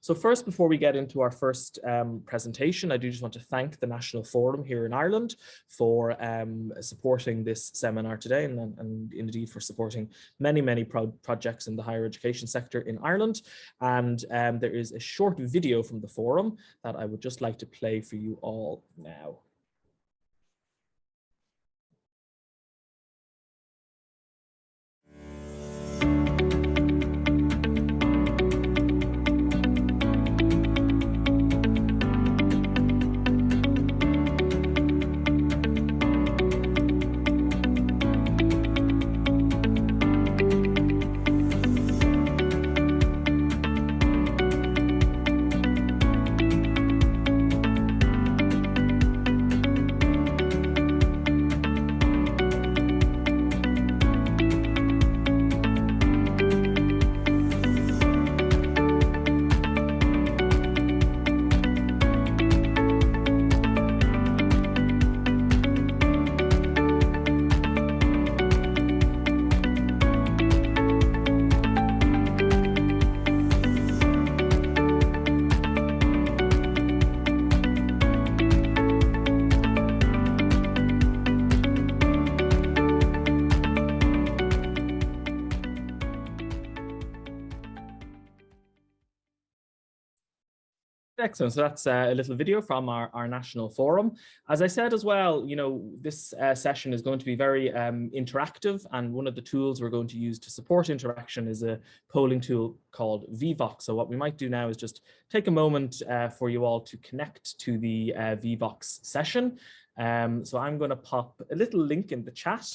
So first, before we get into our first um, presentation, I do just want to thank the National Forum here in Ireland for um, supporting this seminar today and, and, indeed for supporting many, many pro projects in the higher education sector in Ireland. And um, there is a short video from the forum that I would just like to play for you all now. Excellent. So that's uh, a little video from our, our national forum. As I said as well, you know, this uh, session is going to be very um, interactive and one of the tools we're going to use to support interaction is a polling tool called Vevox. So what we might do now is just take a moment uh, for you all to connect to the uh, Vevox session. Um, so I'm going to pop a little link in the chat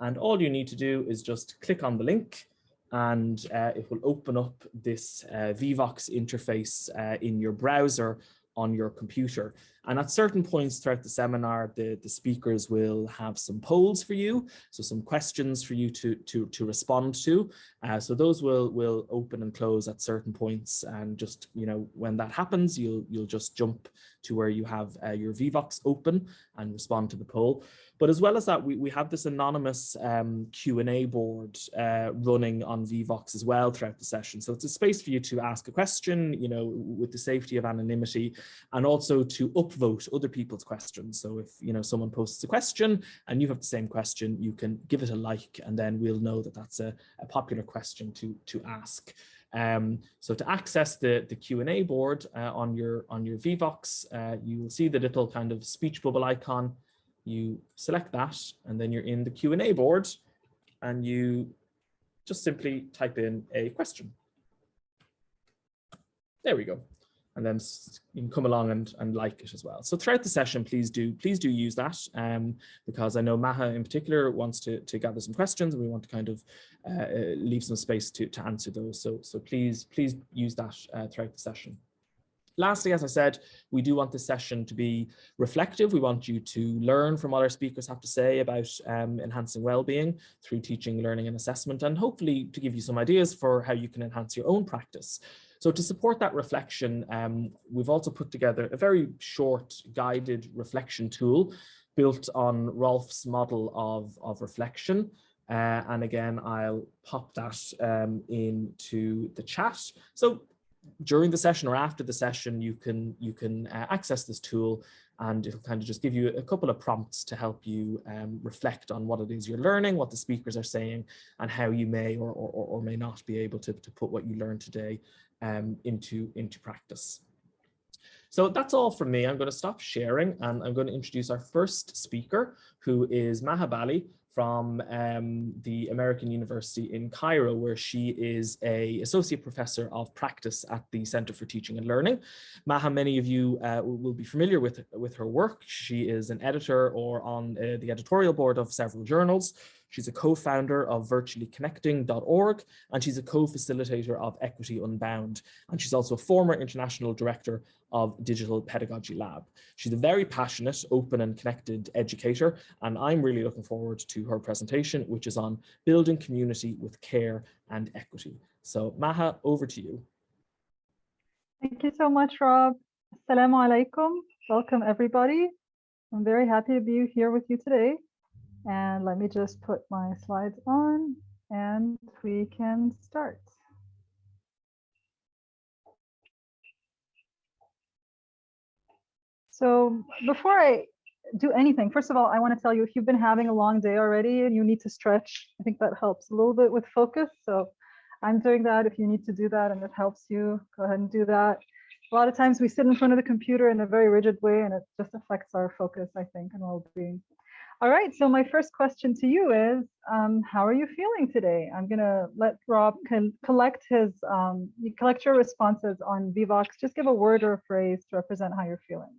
and all you need to do is just click on the link and uh, it will open up this uh, Vevox interface uh, in your browser on your computer. And at certain points throughout the seminar, the, the speakers will have some polls for you, so some questions for you to, to, to respond to. Uh, so those will, will open and close at certain points. And just, you know, when that happens, you'll, you'll just jump to where you have uh, your Vevox open and respond to the poll. But as well as that, we, we have this anonymous um, Q&A board uh, running on Vevox as well throughout the session. So it's a space for you to ask a question, you know, with the safety of anonymity and also to upvote other people's questions. So if, you know, someone posts a question and you have the same question, you can give it a like and then we'll know that that's a, a popular question to, to ask. Um, so to access the, the Q&A board uh, on your on your Vevox, uh, you will see the little kind of speech bubble icon you select that and then you're in the Q&A board and you just simply type in a question. There we go. And then you can come along and, and like it as well. So throughout the session, please do please do use that um, because I know Maha in particular wants to, to gather some questions and we want to kind of uh, leave some space to, to answer those. So, so please, please use that uh, throughout the session. Lastly, as I said, we do want this session to be reflective. We want you to learn from what our speakers have to say about um, enhancing well-being through teaching, learning and assessment, and hopefully to give you some ideas for how you can enhance your own practice. So to support that reflection, um, we've also put together a very short guided reflection tool built on Rolfe's model of, of reflection. Uh, and again, I'll pop that um, into the chat. So during the session or after the session, you can you can uh, access this tool and it'll kind of just give you a couple of prompts to help you um, reflect on what it is you're learning, what the speakers are saying, and how you may or, or, or may not be able to, to put what you learned today um, into, into practice. So that's all from me. I'm going to stop sharing and I'm going to introduce our first speaker, who is Maha Bali, from um, the American University in Cairo, where she is a associate professor of practice at the Center for Teaching and Learning. Maha, many of you uh, will be familiar with, with her work. She is an editor or on uh, the editorial board of several journals. She's a co-founder of virtuallyconnecting.org and she's a co-facilitator of Equity Unbound. And she's also a former international director of Digital Pedagogy Lab. She's a very passionate, open and connected educator. And I'm really looking forward to her presentation, which is on building community with care and equity. So Maha, over to you. Thank you so much, Rob. Assalamu alaikum. Welcome, everybody. I'm very happy to be here with you today. And let me just put my slides on and we can start. So before I do anything, first of all, I want to tell you if you've been having a long day already and you need to stretch, I think that helps a little bit with focus. So I'm doing that. If you need to do that and it helps you, go ahead and do that. A lot of times we sit in front of the computer in a very rigid way and it just affects our focus, I think, and well-being. All right, so my first question to you is, um, how are you feeling today? I'm gonna let Rob collect his, um, collect your responses on Vevox. Just give a word or a phrase to represent how you're feeling.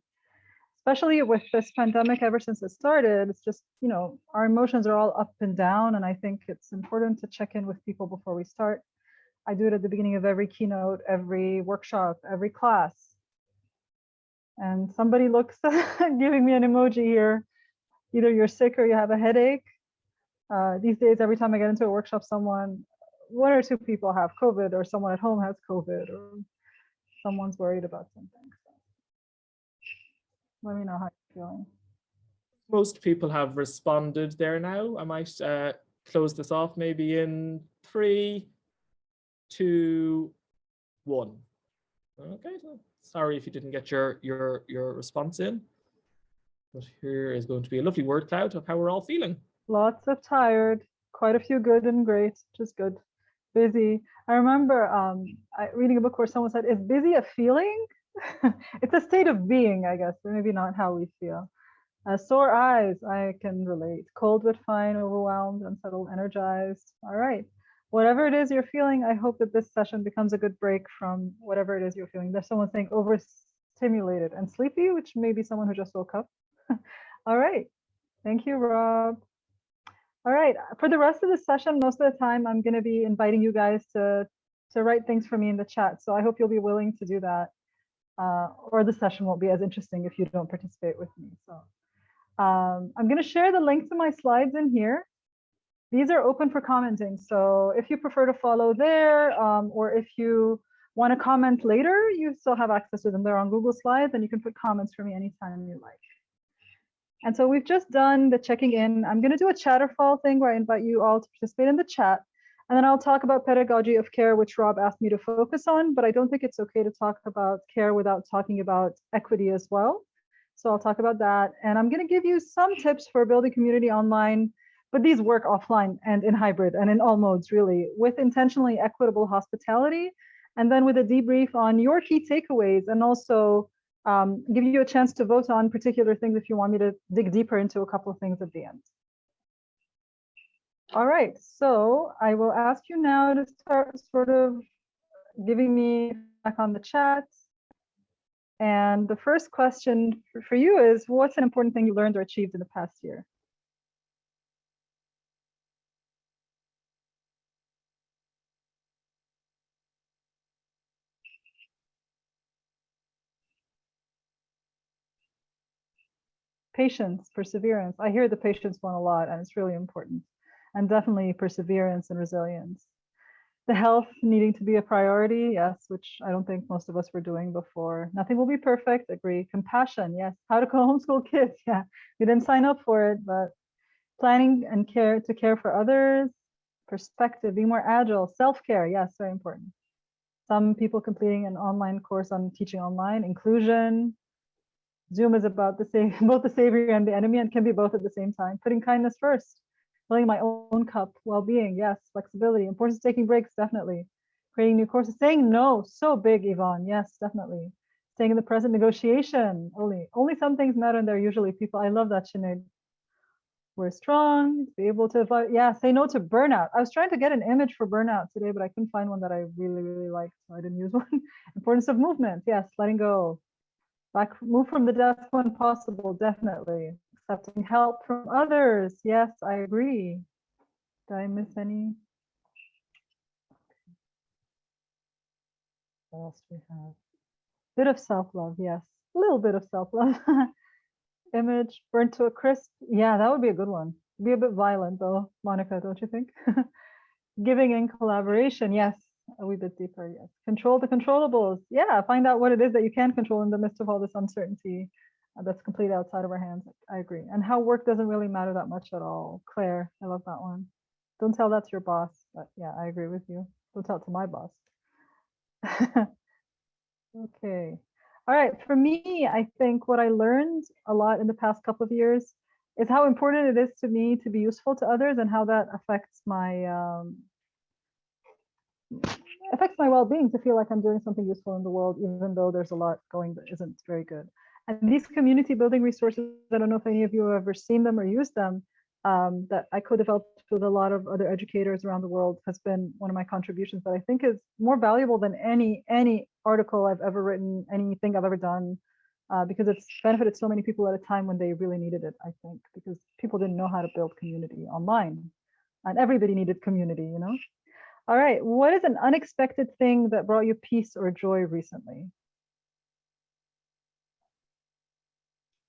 Especially with this pandemic, ever since it started, it's just, you know, our emotions are all up and down. And I think it's important to check in with people before we start. I do it at the beginning of every keynote, every workshop, every class. And somebody looks giving me an emoji here either you're sick or you have a headache. Uh, these days, every time I get into a workshop, someone, one or two people have COVID or someone at home has COVID or someone's worried about something. So let me know how you're feeling. Most people have responded there now. I might uh, close this off maybe in three, two, one. Okay, sorry if you didn't get your your your response in. But here is going to be a lovely word cloud of how we're all feeling. Lots of tired, quite a few good and great, just good. Busy. I remember um, I, reading a book where someone said, is busy a feeling? it's a state of being, I guess, maybe not how we feel. Uh, sore eyes, I can relate. Cold but fine, overwhelmed, unsettled, energized. All right. Whatever it is you're feeling, I hope that this session becomes a good break from whatever it is you're feeling. There's someone saying overstimulated and sleepy, which may be someone who just woke up. All right. Thank you, Rob. All right. For the rest of the session, most of the time, I'm going to be inviting you guys to, to write things for me in the chat. So I hope you'll be willing to do that. Uh, or the session won't be as interesting if you don't participate with me. So um, I'm going to share the link to my slides in here. These are open for commenting. So if you prefer to follow there, um, or if you want to comment later, you still have access to them. They're on Google Slides, and you can put comments for me anytime you like. And so we've just done the checking in. I'm going to do a chatterfall thing where I invite you all to participate in the chat. And then I'll talk about pedagogy of care, which Rob asked me to focus on, but I don't think it's okay to talk about care without talking about equity as well. So I'll talk about that. And I'm going to give you some tips for building community online, but these work offline and in hybrid and in all modes, really, with intentionally equitable hospitality. And then with a debrief on your key takeaways and also um, give you a chance to vote on particular things if you want me to dig deeper into a couple of things at the end. All right, so I will ask you now to start sort of giving me back on the chat. And the first question for you is, what's an important thing you learned or achieved in the past year? Patience, perseverance. I hear the patience one a lot and it's really important. And definitely perseverance and resilience. The health needing to be a priority, yes, which I don't think most of us were doing before. Nothing will be perfect, agree. Compassion, yes. How to homeschool kids, yeah. We didn't sign up for it, but planning and care to care for others, perspective, be more agile, self-care, yes, very important. Some people completing an online course on teaching online, inclusion, Zoom is about the same, both the savior and the enemy and can be both at the same time. Putting kindness first, filling my own cup, well-being, yes, flexibility, importance taking breaks, definitely. Creating new courses, saying no, so big, Yvonne, yes, definitely. Staying in the present negotiation, only, only some things matter and they're usually people. I love that, Sinead. We're strong, be able to, yeah, say no to burnout. I was trying to get an image for burnout today, but I couldn't find one that I really, really liked, so I didn't use one. importance of movement, yes, letting go, like move from the desk when possible, definitely. Accepting help from others. Yes, I agree. Did I miss any? What else do we have? Bit of self-love, yes. A little bit of self-love. Image burnt to a crisp. Yeah, that would be a good one. Be a bit violent though, Monica, don't you think? Giving in collaboration, yes a wee bit deeper, yes. Control the controllables. Yeah, find out what it is that you can control in the midst of all this uncertainty uh, that's completely outside of our hands. I agree. And how work doesn't really matter that much at all. Claire, I love that one. Don't tell that to your boss. But yeah, I agree with you. Don't tell it to my boss. okay. All right, for me, I think what I learned a lot in the past couple of years is how important it is to me to be useful to others and how that affects my um, affects my well-being to feel like I'm doing something useful in the world, even though there's a lot going that isn't very good. And these community building resources, I don't know if any of you have ever seen them or used them, um, that I co-developed with a lot of other educators around the world has been one of my contributions that I think is more valuable than any any article I've ever written, anything I've ever done, uh, because it's benefited so many people at a time when they really needed it, I think, because people didn't know how to build community online and everybody needed community, you know? All right, what is an unexpected thing that brought you peace or joy recently?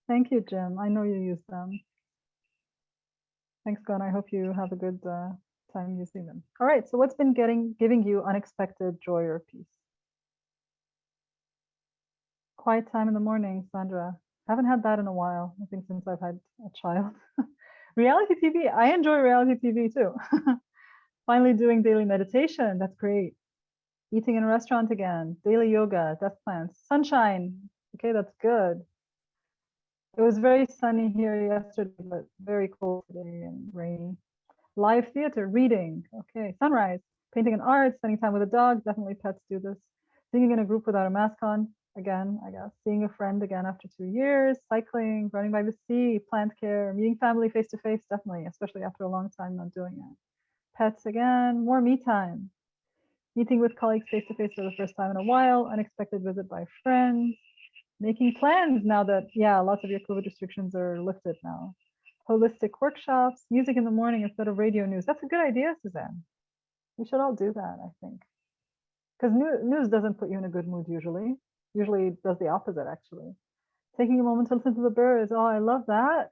Thank you, Jim. I know you use them. Thanks, Gun. I hope you have a good uh, time using them. All right, so what's been getting giving you unexpected joy or peace? Quiet time in the morning, Sandra. Haven't had that in a while. I think since I've had a child. reality TV. I enjoy reality TV too. Finally doing daily meditation. That's great. Eating in a restaurant again. Daily yoga. Death plants. Sunshine. Okay, that's good. It was very sunny here yesterday, but very cold today and rainy. Live theater, reading, okay, sunrise, painting and art, spending time with a dog, definitely pets do this. Singing in a group without a mask on, again, I guess. Seeing a friend again after two years, cycling, running by the sea, plant care, meeting family face to face, definitely, especially after a long time not doing it. Pets again, more me time. Meeting with colleagues face to face for the first time in a while, unexpected visit by friends, making plans now that, yeah, lots of your COVID restrictions are lifted now. Holistic workshops, music in the morning instead of radio news. That's a good idea, Suzanne. We should all do that, I think. Because news doesn't put you in a good mood usually. Usually does the opposite, actually. Taking a moment to listen to the birds. Oh, I love that.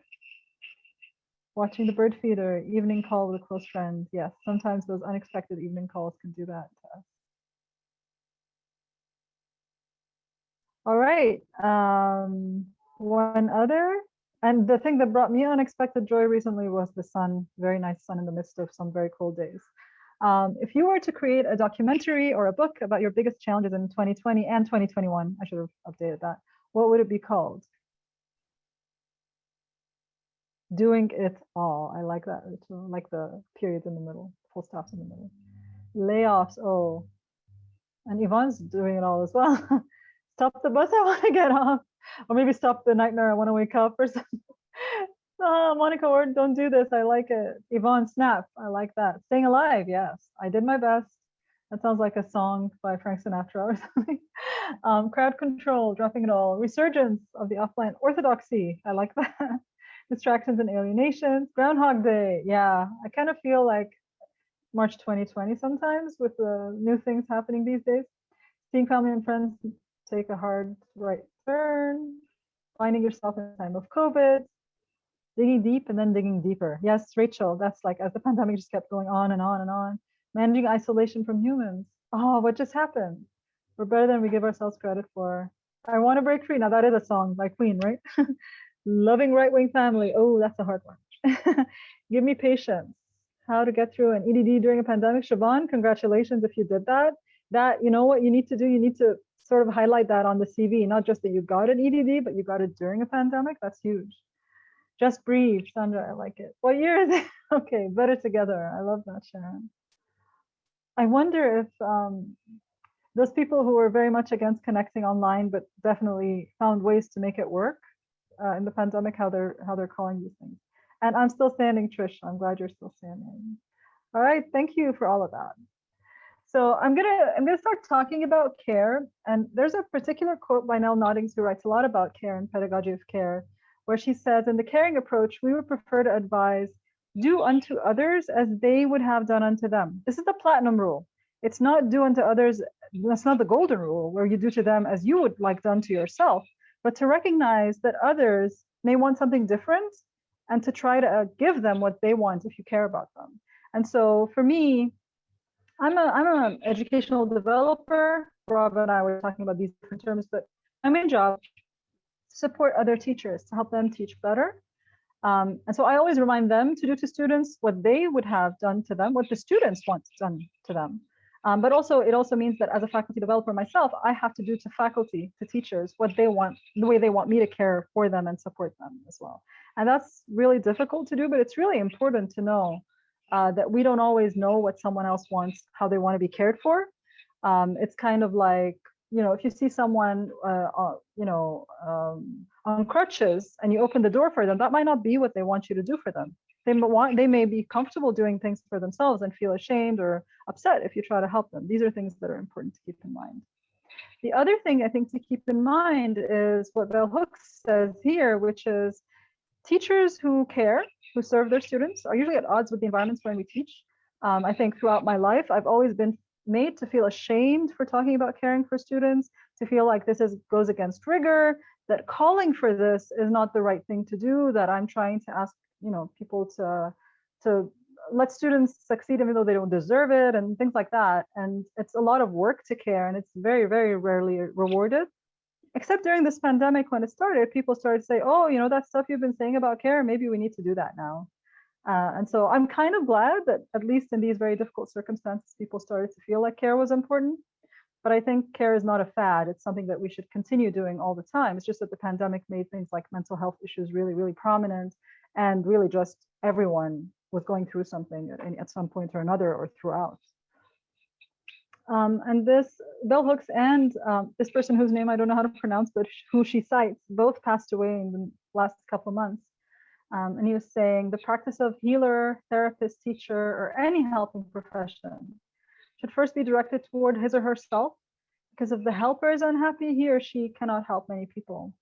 Watching the bird feeder, evening call with a close friend. Yes, sometimes those unexpected evening calls can do that to us. All right. Um, one other. And the thing that brought me unexpected joy recently was the sun, very nice sun in the midst of some very cold days. Um, if you were to create a documentary or a book about your biggest challenges in 2020 and 2021, I should have updated that, what would it be called? Doing it all. I like that. I like the periods in the middle, full stops in the middle. Layoffs. Oh, and Yvonne's doing it all as well. stop the bus, I want to get off. Or maybe stop the nightmare, I want to wake up or something. oh, Monica Ward, don't do this. I like it. Yvonne Snap, I like that. Staying alive, yes. I did my best. That sounds like a song by Frank Sinatra or something. Um, crowd control, dropping it all. Resurgence of the offline orthodoxy. I like that. Distractions and alienations. Groundhog Day. Yeah, I kind of feel like March 2020 sometimes with the new things happening these days. Seeing family and friends take a hard right turn, finding yourself in time of COVID, digging deep and then digging deeper. Yes, Rachel, that's like as the pandemic just kept going on and on and on, managing isolation from humans. Oh, what just happened? We're better than we give ourselves credit for. I want to break free. Now that is a song by Queen, right? Loving right-wing family. Oh, that's a hard one. give me patience. How to get through an EDD during a pandemic. Siobhan, congratulations if you did that. That, you know what you need to do? You need to sort of highlight that on the CV, not just that you got an EDD, but you got it during a pandemic. That's huge. Just breathe, Sandra, I like it. What year is it? okay, better together. I love that, Sharon. I wonder if um, those people who were very much against connecting online, but definitely found ways to make it work uh, in the pandemic, how they're how they're calling these things. And I'm still standing, Trish. I'm glad you're still standing. All right, thank you for all of that. So I'm gonna I'm gonna start talking about care, and there's a particular quote by Nell Noddings who writes a lot about care and pedagogy of care, where she says, "In the caring approach, we would prefer to advise do unto others as they would have done unto them." This is the platinum rule. It's not do unto others. That's not the golden rule, where you do to them as you would like done to yourself, but to recognize that others may want something different, and to try to uh, give them what they want if you care about them. And so for me, I'm a I'm an educational developer. Rob and I were talking about these different terms, but my main job is to support other teachers to help them teach better. Um, and so I always remind them to do to students what they would have done to them, what the students want done to them. Um, but also, it also means that as a faculty developer myself, I have to do to faculty, to teachers, what they want, the way they want me to care for them and support them as well. And that's really difficult to do, but it's really important to know uh, that we don't always know what someone else wants, how they want to be cared for. Um, it's kind of like, you know, if you see someone, uh, uh, you know, um, on crutches and you open the door for them, that might not be what they want you to do for them they want they may be comfortable doing things for themselves and feel ashamed or upset if you try to help them. These are things that are important to keep in mind. The other thing I think to keep in mind is what Bell Hooks says here, which is teachers who care, who serve their students, are usually at odds with the environments when we teach. Um, I think throughout my life, I've always been made to feel ashamed for talking about caring for students, to feel like this is goes against rigor, that calling for this is not the right thing to do, that I'm trying to ask you know people to to let students succeed even though they don't deserve it and things like that. And it's a lot of work to care and it's very very rarely rewarded. Except during this pandemic when it started people started to say oh you know that stuff you've been saying about care maybe we need to do that now. Uh, and so i'm kind of glad that at least in these very difficult circumstances people started to feel like care was important. But i think care is not a fad. It's something that we should continue doing all the time. It's just that the pandemic made things like mental health issues really really prominent and really just everyone was going through something at, at some point or another or throughout. Um, and this bell hooks and um, this person whose name I don't know how to pronounce, but who she cites, both passed away in the last couple of months. Um, and he was saying the practice of healer, therapist, teacher, or any helping profession should first be directed toward his or herself, because if the helper is unhappy, he or she cannot help many people.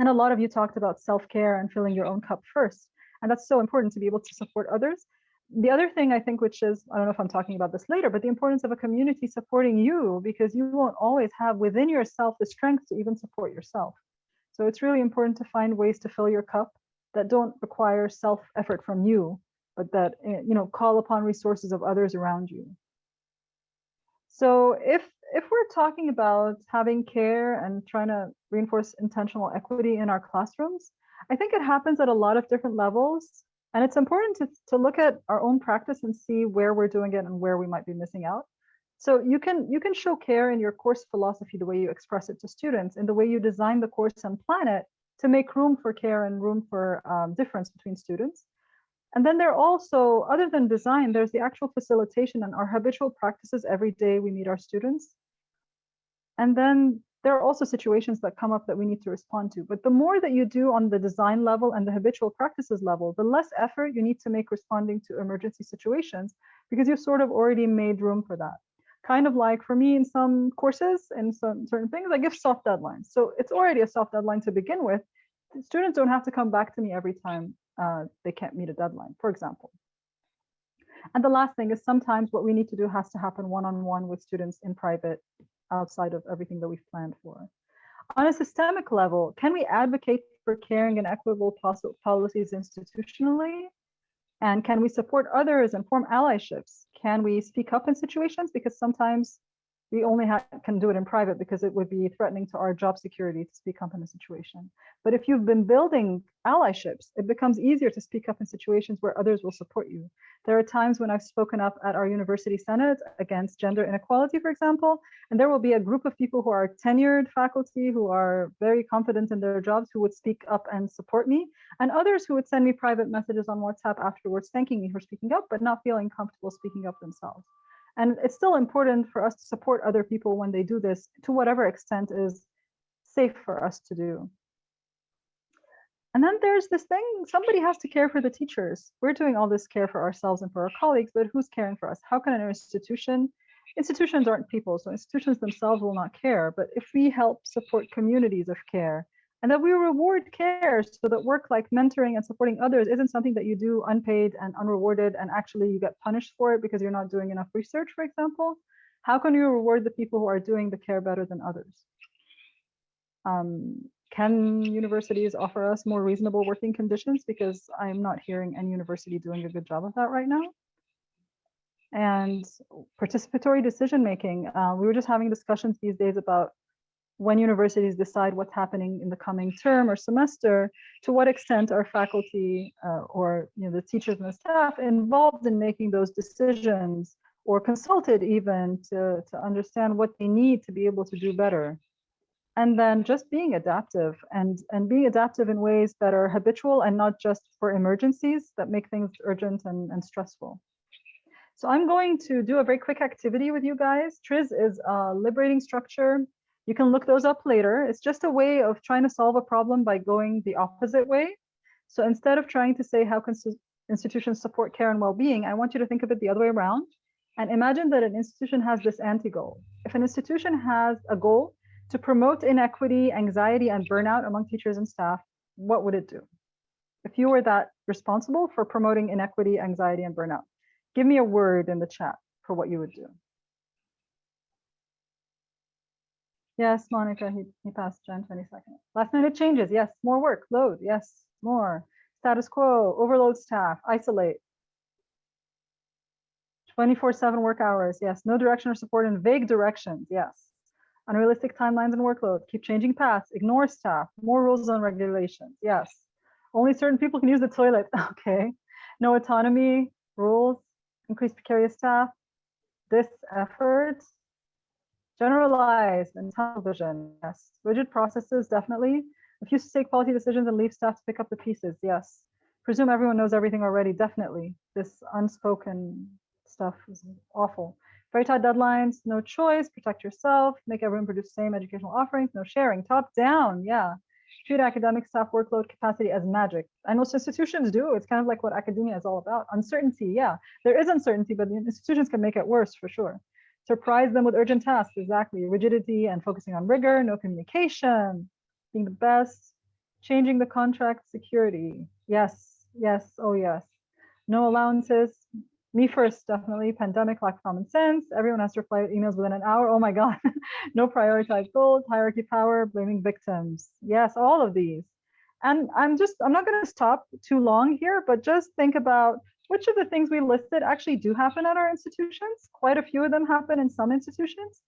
And a lot of you talked about self-care and filling your own cup first. And that's so important to be able to support others. The other thing I think, which is, I don't know if I'm talking about this later, but the importance of a community supporting you because you won't always have within yourself the strength to even support yourself. So it's really important to find ways to fill your cup that don't require self effort from you, but that, eh, you know, call upon resources of others around you. So if if we're talking about having care and trying to reinforce intentional equity in our classrooms, I think it happens at a lot of different levels. And it's important to, to look at our own practice and see where we're doing it and where we might be missing out. So you can you can show care in your course philosophy, the way you express it to students, and the way you design the course and plan it to make room for care and room for um, difference between students. And then there are also, other than design, there's the actual facilitation and our habitual practices every day we meet our students. And then there are also situations that come up that we need to respond to. But the more that you do on the design level and the habitual practices level, the less effort you need to make responding to emergency situations because you've sort of already made room for that. Kind of like for me in some courses and some certain things, I give soft deadlines. So it's already a soft deadline to begin with. Students don't have to come back to me every time uh, they can't meet a deadline, for example. And the last thing is sometimes what we need to do has to happen one-on-one -on -one with students in private outside of everything that we've planned for. On a systemic level, can we advocate for caring and equitable policies institutionally? And can we support others and form allyships? Can we speak up in situations? Because sometimes we only can do it in private because it would be threatening to our job security to speak up in a situation. But if you've been building allyships, it becomes easier to speak up in situations where others will support you. There are times when I've spoken up at our university senate against gender inequality, for example, and there will be a group of people who are tenured faculty who are very confident in their jobs who would speak up and support me, and others who would send me private messages on WhatsApp afterwards thanking me for speaking up, but not feeling comfortable speaking up themselves. And it's still important for us to support other people when they do this to whatever extent is safe for us to do. And then there's this thing, somebody has to care for the teachers. We're doing all this care for ourselves and for our colleagues, but who's caring for us? How can an institution, institutions aren't people, so institutions themselves will not care. But if we help support communities of care, and that we reward care so that work like mentoring and supporting others isn't something that you do unpaid and unrewarded and actually you get punished for it because you're not doing enough research, for example. How can you reward the people who are doing the care better than others? Um, can universities offer us more reasonable working conditions? Because I'm not hearing any university doing a good job of that right now. And participatory decision making. Uh, we were just having discussions these days about when universities decide what's happening in the coming term or semester, to what extent are faculty uh, or you know, the teachers and the staff involved in making those decisions or consulted even to, to understand what they need to be able to do better. And then just being adaptive and, and being adaptive in ways that are habitual and not just for emergencies that make things urgent and, and stressful. So I'm going to do a very quick activity with you guys. TRIZ is a liberating structure. You can look those up later. It's just a way of trying to solve a problem by going the opposite way. So instead of trying to say how can institutions support care and well-being, I want you to think of it the other way around and imagine that an institution has this anti-goal. If an institution has a goal to promote inequity, anxiety, and burnout among teachers and staff, what would it do? If you were that responsible for promoting inequity, anxiety, and burnout, give me a word in the chat for what you would do. Yes, Monica, he, he passed 20 seconds. Last minute changes, yes, more work, load, yes, more. Status quo, overload staff, isolate. 24-7 work hours, yes. No direction or support in vague directions, yes. Unrealistic timelines and workload, keep changing paths, ignore staff, more rules and regulations, yes. Only certain people can use the toilet, okay. No autonomy, rules, increase precarious staff, this effort, generalized and tunnel vision, yes. Rigid processes, definitely. Refuse to take quality decisions and leave staff to pick up the pieces. Yes. Presume everyone knows everything already. Definitely. This unspoken stuff is awful. Very tight deadlines, no choice, protect yourself, make everyone produce same educational offerings, no sharing, top down, yeah. Treat academic staff workload capacity as magic. And most institutions do. It's kind of like what academia is all about. Uncertainty, yeah. There is uncertainty, but the institutions can make it worse for sure. Surprise them with urgent tasks, exactly. Rigidity and focusing on rigor, no communication, being the best, changing the contract security. Yes, yes, oh yes. No allowances. Me first, definitely. Pandemic lack of common sense. Everyone has to reply emails within an hour. Oh my God. no prioritized goals, hierarchy power, blaming victims. Yes, all of these. And I'm just, I'm not going to stop too long here, but just think about which of the things we listed actually do happen at our institutions. Quite a few of them happen in some institutions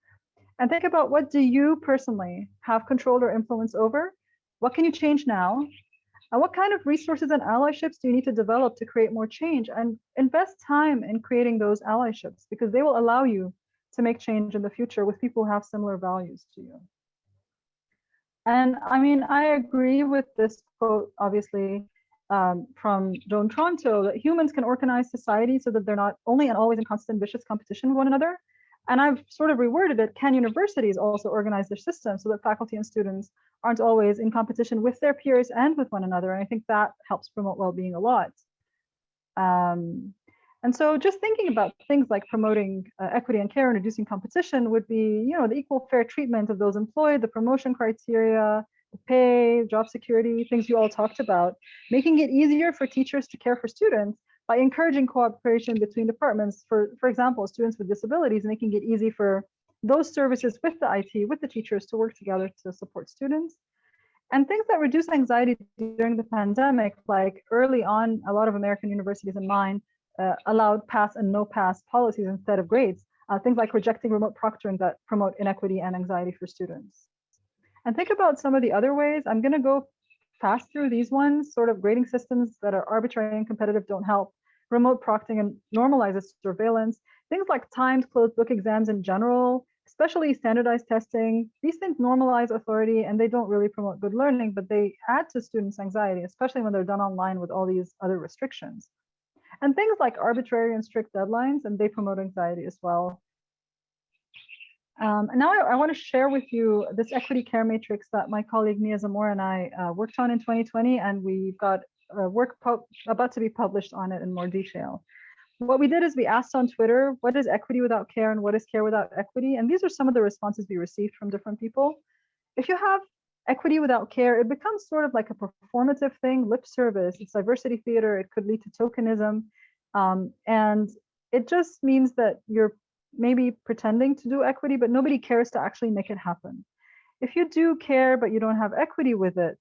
and think about what do you personally have control or influence over? What can you change now? And what kind of resources and allyships do you need to develop to create more change and invest time in creating those allyships because they will allow you to make change in the future with people who have similar values to you. And I mean, I agree with this quote, obviously, um, from Joan Tronto, that humans can organize society so that they're not only and always in constant vicious competition with one another, and I've sort of reworded it, can universities also organize their system so that faculty and students aren't always in competition with their peers and with one another? And I think that helps promote well-being a lot. Um, and so just thinking about things like promoting uh, equity and care and reducing competition would be, you know, the equal fair treatment of those employed, the promotion criteria, pay, job security, things you all talked about, making it easier for teachers to care for students by encouraging cooperation between departments, for, for example, students with disabilities, making it easy for those services with the IT, with the teachers to work together to support students. And things that reduce anxiety during the pandemic, like early on, a lot of American universities and mine uh, allowed pass and no pass policies instead of grades. Uh, things like rejecting remote proctoring that promote inequity and anxiety for students. And think about some of the other ways. I'm going to go fast through these ones, sort of grading systems that are arbitrary and competitive don't help, remote proctoring and normalizes surveillance, things like timed closed book exams in general, especially standardized testing, these things normalize authority and they don't really promote good learning, but they add to students' anxiety, especially when they're done online with all these other restrictions. And things like arbitrary and strict deadlines, and they promote anxiety as well. Um, and now I, I want to share with you this equity care matrix that my colleague Mia Zamora and I uh, worked on in 2020, and we've got a work about to be published on it in more detail. What we did is we asked on Twitter, what is equity without care and what is care without equity? And these are some of the responses we received from different people. If you have equity without care, it becomes sort of like a performative thing, lip service, it's diversity theater, it could lead to tokenism. Um, and it just means that you're maybe pretending to do equity, but nobody cares to actually make it happen. If you do care, but you don't have equity with it,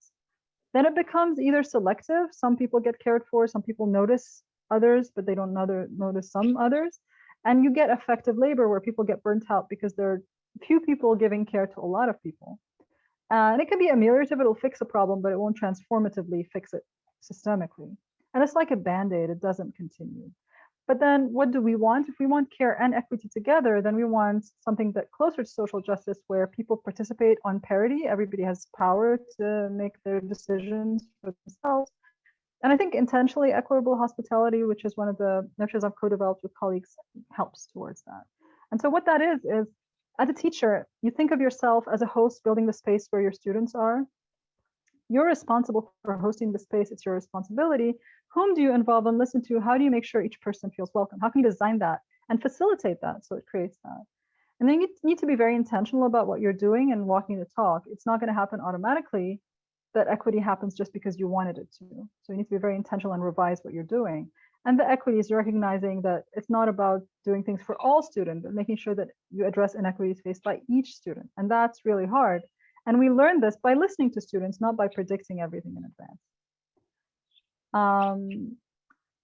then it becomes either selective. Some people get cared for, some people notice others, but they don't notice some others. And you get effective labor where people get burnt out because there are few people giving care to a lot of people. And it can be ameliorative, it'll fix a problem, but it won't transformatively fix it systemically. And it's like a band-aid, it doesn't continue. But then what do we want? If we want care and equity together, then we want something that closer to social justice where people participate on parity. Everybody has power to make their decisions for themselves. And I think intentionally equitable hospitality, which is one of the nurtures I've co-developed with colleagues, helps towards that. And so what that is, is as a teacher, you think of yourself as a host building the space where your students are. You're responsible for hosting the space, it's your responsibility. Whom do you involve and listen to? How do you make sure each person feels welcome? How can you design that and facilitate that so it creates that? And then you need to be very intentional about what you're doing and walking the talk. It's not going to happen automatically that equity happens just because you wanted it to. So you need to be very intentional and revise what you're doing. And the equity is recognizing that it's not about doing things for all students, but making sure that you address inequities faced by each student. And that's really hard. And we learn this by listening to students, not by predicting everything in advance. Um,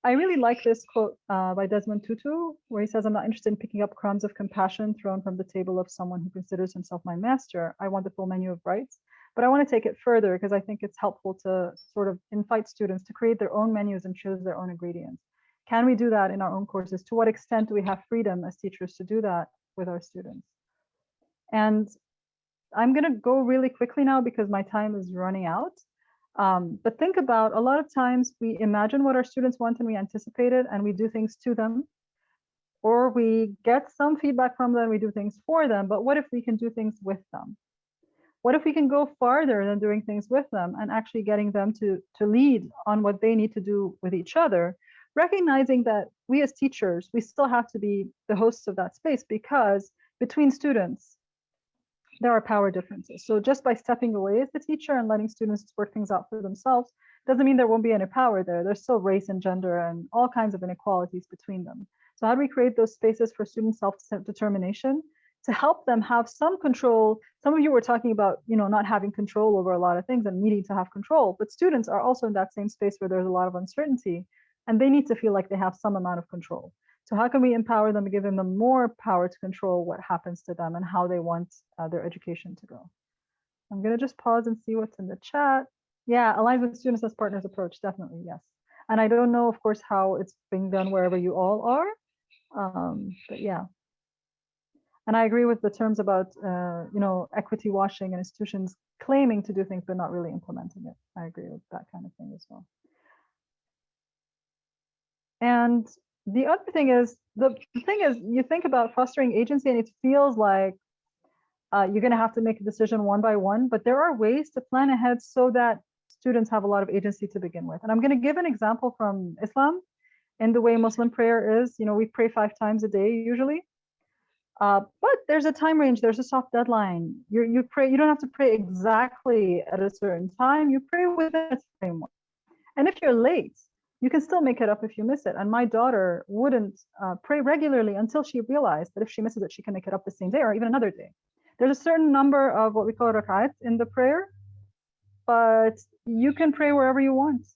I really like this quote uh, by Desmond Tutu, where he says, I'm not interested in picking up crumbs of compassion thrown from the table of someone who considers himself my master. I want the full menu of rights. But I want to take it further because I think it's helpful to sort of invite students to create their own menus and choose their own ingredients. Can we do that in our own courses? To what extent do we have freedom as teachers to do that with our students? And I'm going to go really quickly now because my time is running out. Um, but think about a lot of times we imagine what our students want and we anticipate it and we do things to them. Or we get some feedback from them, we do things for them. But what if we can do things with them? What if we can go farther than doing things with them and actually getting them to, to lead on what they need to do with each other recognizing that we as teachers, we still have to be the hosts of that space because between students, there are power differences. So just by stepping away as the teacher and letting students work things out for themselves, doesn't mean there won't be any power there. There's still race and gender and all kinds of inequalities between them. So how do we create those spaces for student self-determination to help them have some control? Some of you were talking about, you know, not having control over a lot of things and needing to have control, but students are also in that same space where there's a lot of uncertainty and they need to feel like they have some amount of control. So how can we empower them and give them more power to control what happens to them and how they want uh, their education to go? I'm going to just pause and see what's in the chat. Yeah, aligns with students as partners approach, definitely, yes. And I don't know, of course, how it's being done wherever you all are, um, but yeah. And I agree with the terms about, uh, you know, equity washing and institutions claiming to do things but not really implementing it. I agree with that kind of thing as well. And the other thing is, the thing is, you think about fostering agency and it feels like uh, you're going to have to make a decision one by one, but there are ways to plan ahead so that students have a lot of agency to begin with. And I'm going to give an example from Islam in the way Muslim prayer is. You know, we pray five times a day usually. Uh, but there's a time range, there's a soft deadline. You you pray, you don't have to pray exactly at a certain time. You pray within a framework. And if you're late, you can still make it up if you miss it. And my daughter wouldn't uh, pray regularly until she realized that if she misses it, she can make it up the same day or even another day. There's a certain number of what we call rak'at in the prayer, but you can pray wherever you want.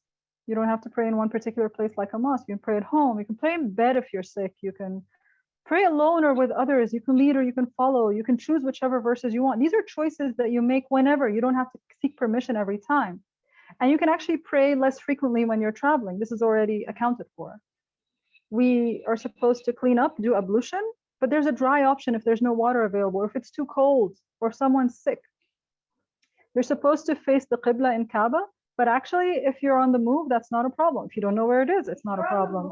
You don't have to pray in one particular place like a mosque. You can pray at home. You can pray in bed if you're sick. You can pray alone or with others. You can lead or you can follow. You can choose whichever verses you want. These are choices that you make whenever. You don't have to seek permission every time. And you can actually pray less frequently when you're traveling. This is already accounted for. We are supposed to clean up, do ablution, but there's a dry option if there's no water available, or if it's too cold, or if someone's sick. You're supposed to face the Qibla in Kaaba, but actually, if you're on the move, that's not a problem. If you don't know where it is, it's not a problem.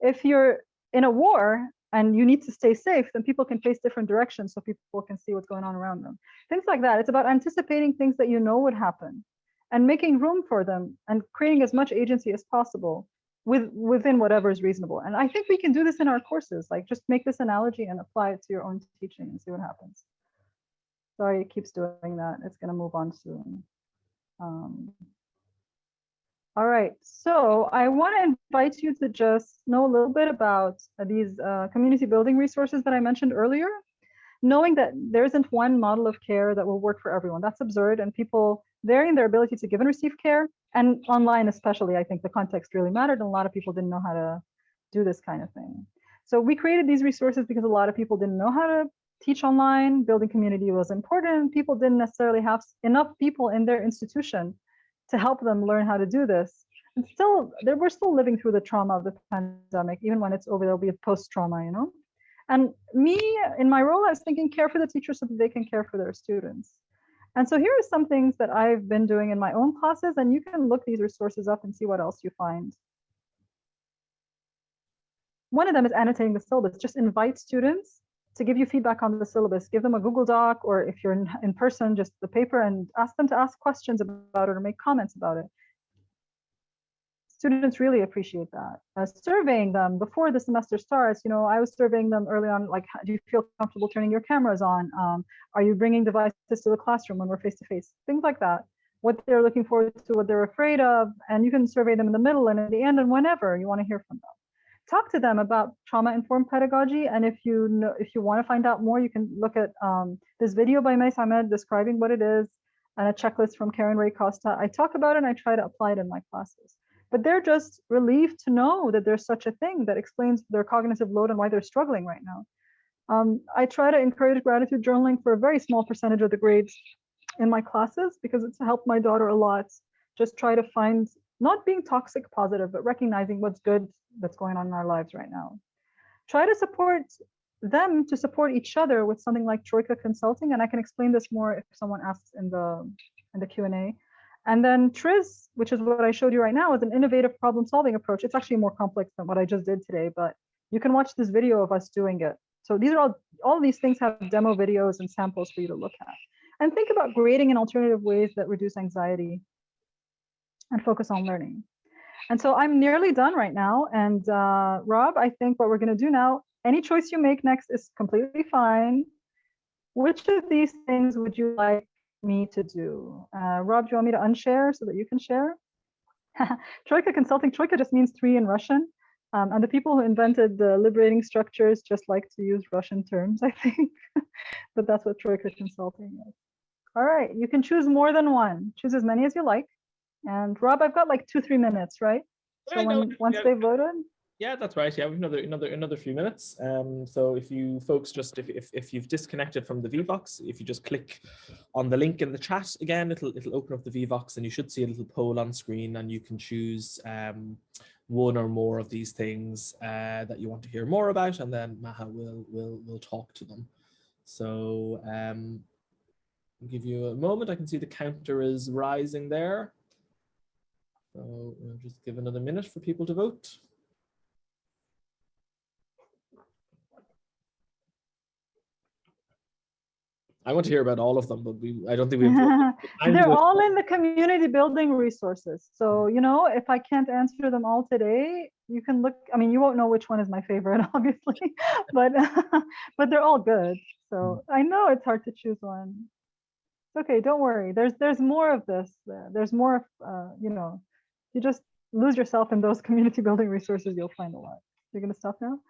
If you're in a war and you need to stay safe, then people can face different directions so people can see what's going on around them. Things like that. It's about anticipating things that you know would happen and making room for them and creating as much agency as possible with within whatever is reasonable. And I think we can do this in our courses, like just make this analogy and apply it to your own teaching and see what happens. Sorry, it keeps doing that. It's going to move on soon. Um, all right, so I want to invite you to just know a little bit about these uh, community building resources that I mentioned earlier, knowing that there isn't one model of care that will work for everyone. That's absurd, and people varying their ability to give and receive care. And online, especially, I think the context really mattered. And a lot of people didn't know how to do this kind of thing. So we created these resources because a lot of people didn't know how to teach online. Building community was important. People didn't necessarily have enough people in their institution to help them learn how to do this. And still, there, we're still living through the trauma of the pandemic. Even when it's over, there'll be a post-trauma, you know? And me, in my role, I was thinking care for the teachers so that they can care for their students. And so here are some things that I've been doing in my own classes, and you can look these resources up and see what else you find. One of them is annotating the syllabus. Just invite students to give you feedback on the syllabus. Give them a Google Doc, or if you're in, in person, just the paper and ask them to ask questions about it or make comments about it. Students really appreciate that. Uh, surveying them before the semester starts, you know, I was surveying them early on, like, do you feel comfortable turning your cameras on? Um, are you bringing devices to the classroom when we're face-to-face? -face? Things like that. What they're looking forward to, what they're afraid of, and you can survey them in the middle and at the end and whenever you want to hear from them talk to them about trauma-informed pedagogy. And if you know, if you want to find out more, you can look at um, this video by Mays Imad describing what it is and a checklist from Karen Ray Costa. I talk about it and I try to apply it in my classes. But they're just relieved to know that there's such a thing that explains their cognitive load and why they're struggling right now. Um, I try to encourage gratitude journaling for a very small percentage of the grades in my classes because it's helped my daughter a lot. Just try to find not being toxic positive, but recognizing what's good that's going on in our lives right now. Try to support them to support each other with something like Troika Consulting, and I can explain this more if someone asks in the in the Q&A. And then TRIZ, which is what I showed you right now, is an innovative problem solving approach. It's actually more complex than what I just did today, but you can watch this video of us doing it. So these are all, all these things have demo videos and samples for you to look at. And think about grading in alternative ways that reduce anxiety and focus on learning. And so I'm nearly done right now. And uh, Rob, I think what we're going to do now, any choice you make next is completely fine. Which of these things would you like me to do? Uh, Rob, do you want me to unshare so that you can share? Troika Consulting, Troika just means three in Russian. Um, and the people who invented the liberating structures just like to use Russian terms, I think. but that's what Troika Consulting is. All right, you can choose more than one. Choose as many as you like. And Rob, I've got like two, three minutes, right? So when, once they voted, Yeah, that's right. Yeah, we've another another another few minutes. Um, so if you folks just if, if if you've disconnected from the Vevox, if you just click on the link in the chat again, it'll it'll open up the Vevox and you should see a little poll on screen and you can choose um one or more of these things uh, that you want to hear more about, and then Maha will will will talk to them. So um, I'll give you a moment. I can see the counter is rising there. So we'll just give another minute for people to vote. I want to hear about all of them, but we I don't think we have They're all in the community building resources. So, you know, if I can't answer them all today, you can look, I mean, you won't know which one is my favorite, obviously, but but they're all good. So I know it's hard to choose one. It's okay, don't worry. There's there's more of this. uh, There's more, of, uh, you know, you just lose yourself in those community building resources, you'll find a lot. You're gonna stop now?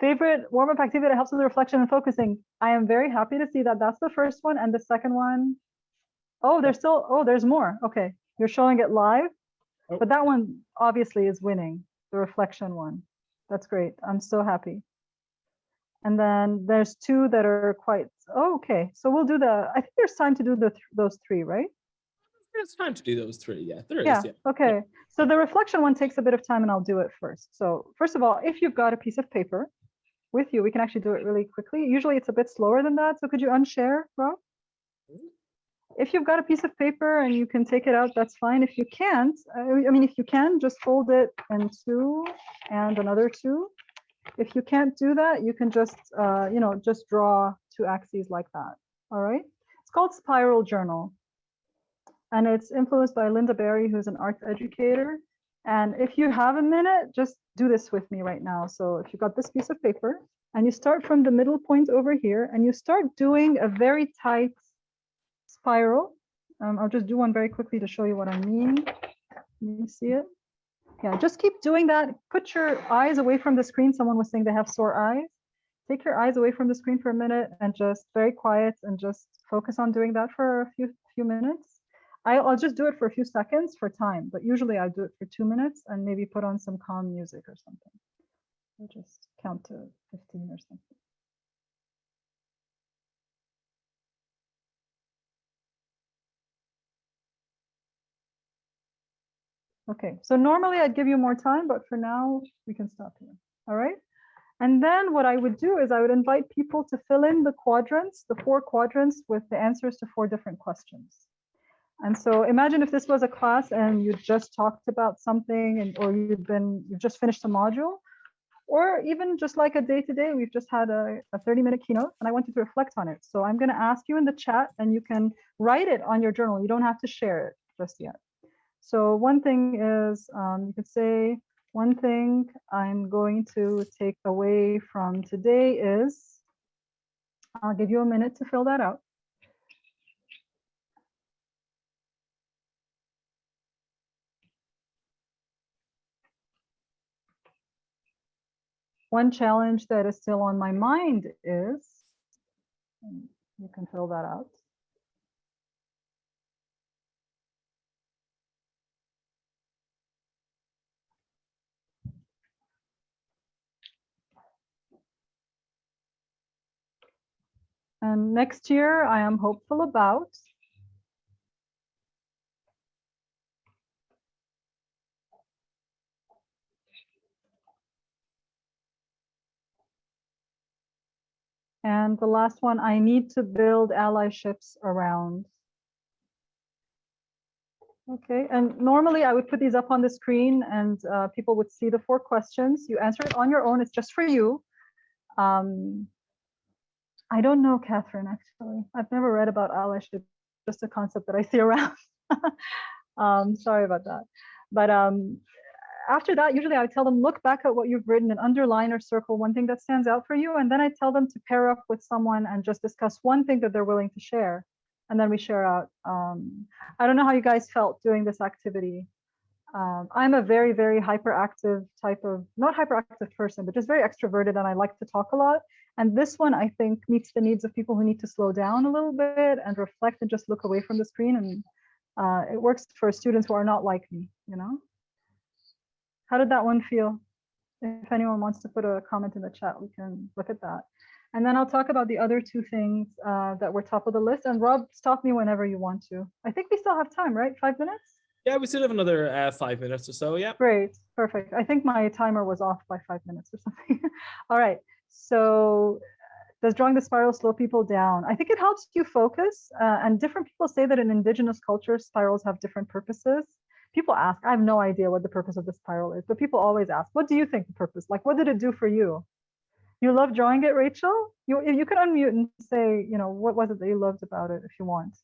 Favorite warm-up activity that helps with reflection and focusing. I am very happy to see that that's the first one and the second one. Oh, there's still, oh, there's more. Okay, you're showing it live, Oh. but that one obviously is winning, the reflection one. That's great. I'm so happy. And then there's two that are quite, oh, okay. So we'll do the, I think there's time to do the th- those three, right? There's time to do those three. Yeah, there is. Yeah, Yeah. okay. So the reflection one takes a bit of time and I'll do it first. So first of all, if you've got a piece of paper with you, we can actually do it really quickly. Usually it's a bit slower than that. So could you unshare, Rob? If you've got a piece of paper and you can take it out, that's fine. If you can't, uh, I mean, if you can, just fold it in two and another two. If you can't do that, you can just, uh, you know, just draw two axes like that. All right. It's called Spiral Journal and it's influenced by Lynda Barry, who's an arts educator. And if you have a minute, just do this with me right now. So if you've got this piece of paper and you start from the middle point over here and you start doing a very tight spiral. Um, I'll just do one very quickly to show you what I mean. Can you see it? Yeah, just keep doing that. Put your eyes away from the screen. Someone was saying they have sore eyes. Take your eyes away from the screen for a minute and just very quiet and just focus on doing that for a few few minutes. I'll just do it for a few seconds for time, but usually I'll do it for two minutes and maybe put on some calm music or something. I'll just count to 15 or something. Okay, so normally I'd give you more time, but for now we can stop here. All right. And then what I would do is I would invite people to fill in the quadrants, the four quadrants with the answers to four different questions. And so imagine if this was a class and you just talked about something and or you've been you've just finished a module, or even just like a day to day, we've just had a, a 30 minute keynote and I want you to reflect on it. So I'm going to ask you in the chat and you can write it on your journal. You don't have to share it just yet. So one thing is um, you could say one thing I'm going to take away from today is I'll give you a minute to fill that out. One challenge that is still on my mind is, you can fill that out. And next year, I am hopeful about And the last one, I need to build allyships around. Okay, and normally I would put these up on the screen and uh, people would see the four questions. You answer it on your own, it's just for you. Um, I don't know, Catherine, actually. I've never read about allyship, just a concept that I see around. um, sorry about that. But um, after that, usually I tell them, look back at what you've written and underline or circle one thing that stands out for you. And then I tell them to pair up with someone and just discuss one thing that they're willing to share. And then we share out. Um, I don't know how you guys felt doing this activity. Um, I'm a very, very hyperactive type of, not hyperactive person, but just very extroverted and I like to talk a lot. And this one, I think, meets the needs of people who need to slow down a little bit and reflect and just look away from the screen. And uh, it works for students who are not like me, you know? How did that one feel? If anyone wants to put a comment in the chat, we can look at that. And then I'll talk about the other two things uh, that were top of the list. And Rob, stop me whenever you want to. I think we still have time, right? Five minutes? Yeah, we still have another uh, five minutes or so. Yeah. Great. Perfect. I think my timer was off by five minutes or something. All right. So does drawing the spiral slow people down? I think it helps you focus. Uh, and different people say that in indigenous cultures, spirals have different purposes people ask, I have no idea what the purpose of the spiral is, but people always ask, what do you think the purpose? Like, what did it do for you? You love drawing it, Rachel? You, you can unmute and say, you know, what was it that you loved about it if you want?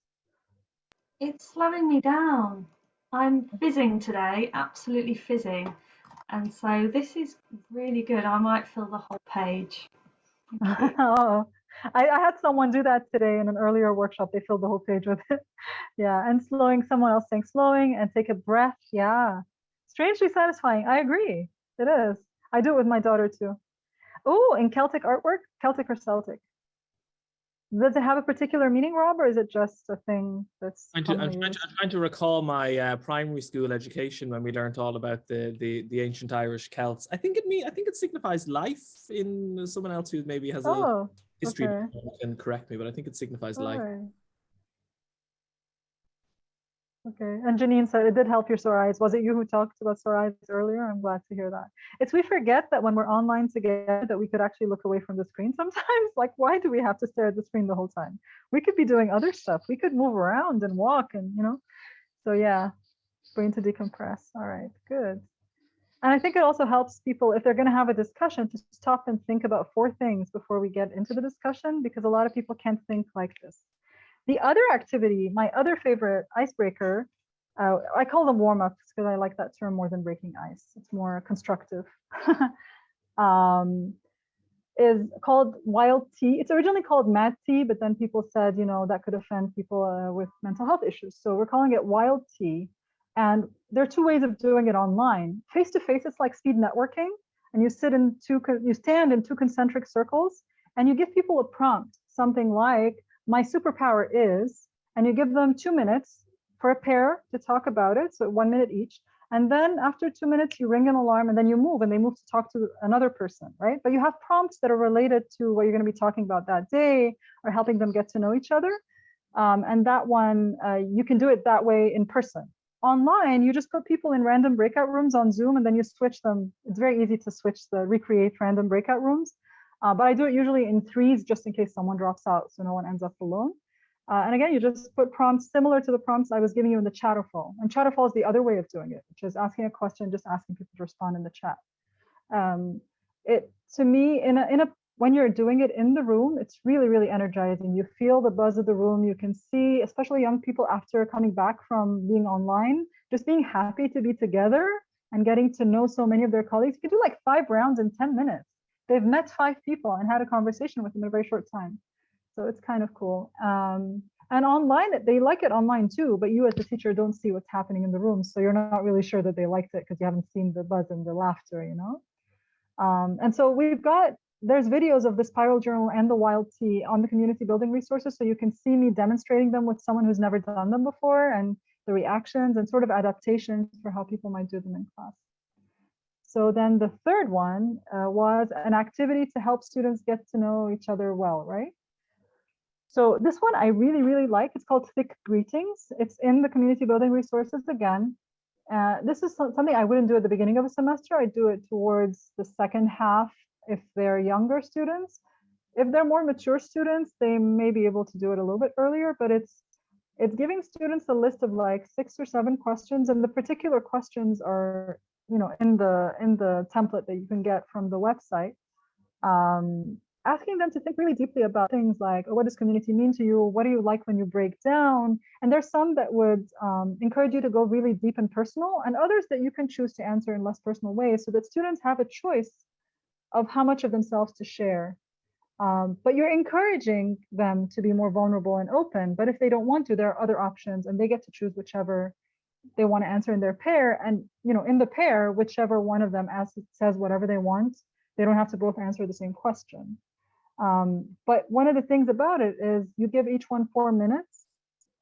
It's slowing me down. I'm fizzing today, absolutely fizzing. And so this is really good. I might fill the whole page. oh, I, I, had someone do that today in an earlier workshop. They filled the whole page with it. yeah, and slowing, someone else saying slowing and take a breath. Yeah, strangely satisfying. I agree. It is. I do it with my daughter too. Oh, in Celtic artwork, Celtic or Celtic? Does it have a particular meaning, Rob, or is it just a thing that's? I'm, to, I'm, trying, to, I'm trying, to, recall my uh, primary school education when we learned all about the, the the ancient Irish Celts. I think it mean I think it signifies life in someone else who maybe has oh. a history okay. can correct me, but I think it signifies All life. Okay, and Janine said it did help your sore eyes. Was it you who talked about sore eyes earlier? I'm glad to hear that. It's we forget that when we're online together that we could actually look away from the screen sometimes. Like, why do we have to stare at the screen the whole time? We could be doing other stuff. We could move around and walk and, you know. So yeah, brain to decompress. All right, good. And I think it also helps people if they're going to have a discussion to stop and think about four things before we get into the discussion, because a lot of people can't think like this. The other activity, my other favorite icebreaker, uh, I call them warm-ups because I like that term more than breaking ice. It's more constructive. um, is called wild tea. It's originally called mad tea, but then people said, you know, that could offend people uh, with mental health issues. So we're calling it wild tea. And there are two ways of doing it online. Face to face, it's like speed networking, and you sit in two, you stand in two concentric circles, and you give people a prompt, something like, my superpower is, and you give them two minutes for a pair to talk about it, so one minute each. And then after two minutes, you ring an alarm and then you move and they move to talk to another person, right? But you have prompts that are related to what you're going to be talking about that day or helping them get to know each other. Um, and that one, uh, you can do it that way in person. Online, you just put people in random breakout rooms on Zoom and then you switch them. It's very easy to switch the recreate random breakout rooms. Uh, but I do it usually in threes just in case someone drops out so no one ends up alone. Uh, and again, you just put prompts similar to the prompts I was giving you in the Chatterfall. And Chatterfall is the other way of doing it, which is asking a question, just asking people to respond in the chat. Um, it to me, in a, in a when you're doing it in the room, it's really, really energizing. You feel the buzz of the room. You can see, especially young people after coming back from being online, just being happy to be together and getting to know so many of their colleagues. You can do like five rounds in 10 minutes. They've met five people and had a conversation with them in a very short time. So it's kind of cool. Um, and online, they like it online too, but you as the teacher don't see what's happening in the room. So you're not really sure that they liked it because you haven't seen the buzz and the laughter, you know? Um, and so we've got, there's videos of the Spiral Journal and the Wild Tea on the community building resources. So you can see me demonstrating them with someone who's never done them before and the reactions and sort of adaptations for how people might do them in class. So then the third one uh, was an activity to help students get to know each other well, right? So this one I really, really like. It's called Thick Greetings. It's in the community building resources again. Uh, this is something I wouldn't do at the beginning of a semester. I do it towards the second half if they're younger students. If they're more mature students, they may be able to do it a little bit earlier, but it's it's giving students a list of like six or seven questions and the particular questions are you know in the in the template that you can get from the website. Um, asking them to think really deeply about things like oh, what does community mean to you? What do you like when you break down? And there's some that would um, encourage you to go really deep and personal and others that you can choose to answer in less personal ways so that students have a choice of how much of themselves to share um, but you're encouraging them to be more vulnerable and open but if they don't want to there are other options and they get to choose whichever they want to answer in their pair and you know in the pair whichever one of them asks, says whatever they want they don't have to both answer the same question um, but one of the things about it is you give each one four minutes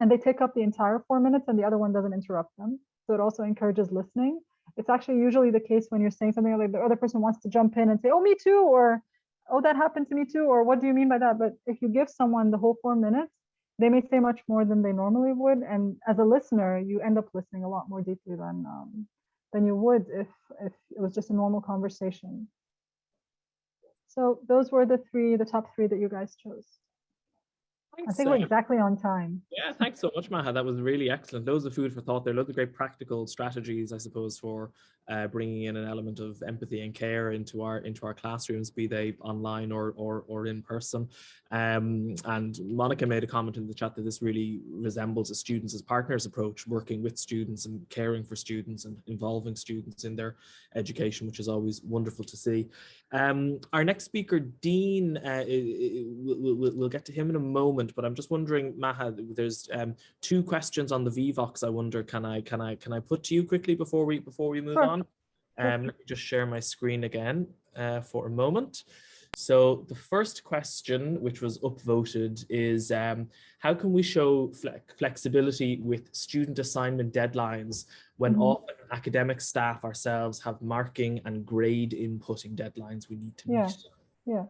and they take up the entire four minutes and the other one doesn't interrupt them. So it also encourages listening. It's actually usually the case when you're saying something like the other person wants to jump in and say, oh, me too, or oh, that happened to me too, or what do you mean by that? But if you give someone the whole four minutes, they may say much more than they normally would. And as a listener, you end up listening a lot more deeply than um, than you would if if it was just a normal conversation. So those were the three, the top three that you guys chose. I think we're um, exactly on time. Yeah, thanks so much, Maha. That was really excellent. Loads of food for thought there. Loads of great practical strategies, I suppose, for uh, bringing in an element of empathy and care into our into our classrooms, be they online or or, or in person. Um, and Monica made a comment in the chat that this really resembles a students as partners approach, working with students and caring for students and involving students in their education, which is always wonderful to see. Um, our next speaker, Dean, uh, we'll, we'll, get to him in a moment, but I'm just wondering, Maha, there's um, two questions on the Vevox. I wonder, can I can I can I put to you quickly before we before we move sure. on? Um, let me just share my screen again uh, for a moment. So the first question, which was upvoted, is um, how can we show flexibility with student assignment deadlines when mm -hmm. often academic staff ourselves have marking and grade inputting deadlines we need to yeah. meet? Yeah,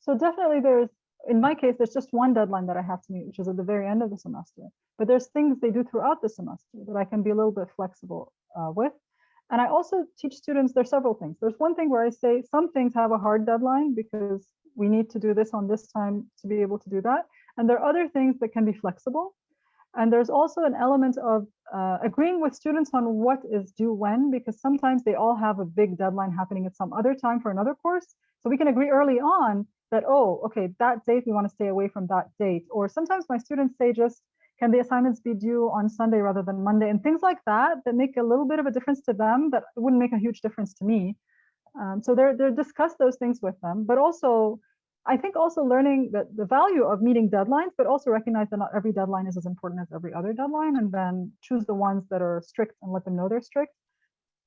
so definitely there's, in my case, there's just one deadline that I have to meet, which is at the very end of the semester. But there's things they do throughout the semester that I can be a little bit flexible uh, with. And I also teach students, there's several things. There's one thing where I say some things have a hard deadline because we need to do this on this time to be able to do that. And there are other things that can be flexible. And there's also an element of uh, agreeing with students on what is due when, because sometimes they all have a big deadline happening at some other time for another course. So we can agree early on that, oh, okay, that date, we want to stay away from that date. Or sometimes my students say just, can the assignments be due on Sunday rather than Monday? And things like that that make a little bit of a difference to them, but wouldn't make a huge difference to me. Um, so they're, they're discuss those things with them, but also I think also learning that the value of meeting deadlines, but also recognize that not every deadline is as important as every other deadline, and then choose the ones that are strict and let them know they're strict.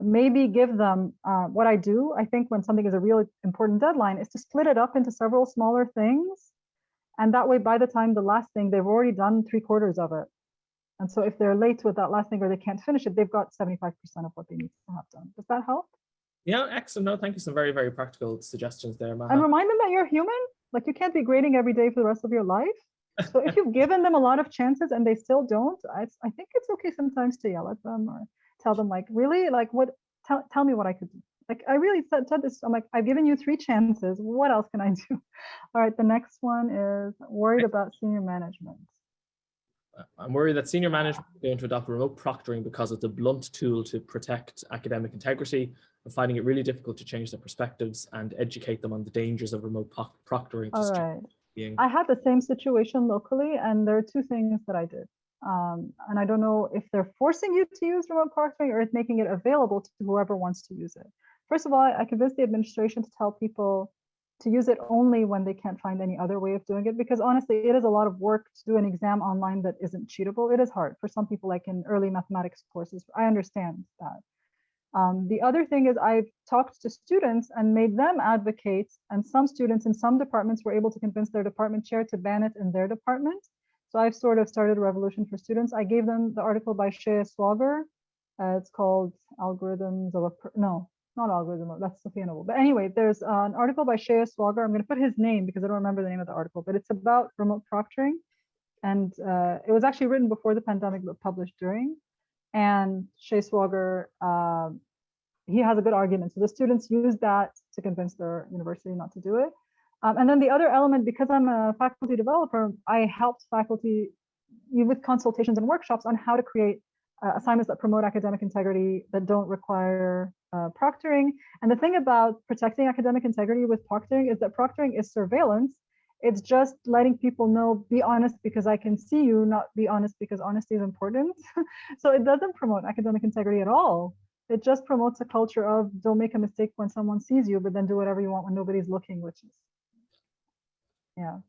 Maybe give them uh, what I do. I think when something is a really important deadline is to split it up into several smaller things and that way, by the time the last thing, they've already done three quarters of it. And so if they're late with that last thing or they can't finish it, they've got 75% of what they need to have done. Does that help? Yeah, excellent. No, thank you. Some very, very practical suggestions there, Maha. And remind them that you're human. Like you can't be grading every day for the rest of your life. So if you've given them a lot of chances and they still don't, I, I think it's okay sometimes to yell at them or tell them like, really, like what, tell, tell me what I could do. Like I really said, said this, I'm like, I've given you three chances. What else can I do? All right, the next one is worried about senior management. Uh, I'm worried that senior management is going to adopt remote proctoring because it's a blunt tool to protect academic integrity and finding it really difficult to change their perspectives and educate them on the dangers of remote proctoring. All right. I had the same situation locally, and there are two things that I did. Um, and I don't know if they're forcing you to use remote proctoring or making it available to whoever wants to use it. First of all, I convinced the administration to tell people to use it only when they can't find any other way of doing it because honestly it is a lot of work to do an exam online that isn't cheatable. It is hard for some people like in early mathematics courses. I understand that. Um, the other thing is i've talked to students and made them advocate and some students in some departments were able to convince their department chair to ban it in their department so i've sort of started a revolution for students i gave them the article by Shea Swauger uh, it's called algorithms of a no not algorithm, that's Safiya Noble. But anyway, there's an article by Shea Swauger. I'm going to put his name because I don't remember the name of the article, but it's about remote proctoring. And uh, it was actually written before the pandemic, but published during. And Shea Swauger, uh, he has a good argument. So the students use that to convince their university not to do it. Um, and then the other element, because I'm a faculty developer, I helped faculty with consultations and workshops on how to create uh, assignments that promote academic integrity that don't require uh, proctoring. And the thing about protecting academic integrity with proctoring is that proctoring is surveillance. It's just letting people know, be honest because I can see you, not be honest because honesty is important. so it doesn't promote academic integrity at all. It just promotes a culture of don't make a mistake when someone sees you, but then do whatever you want when nobody's looking, which is, yeah.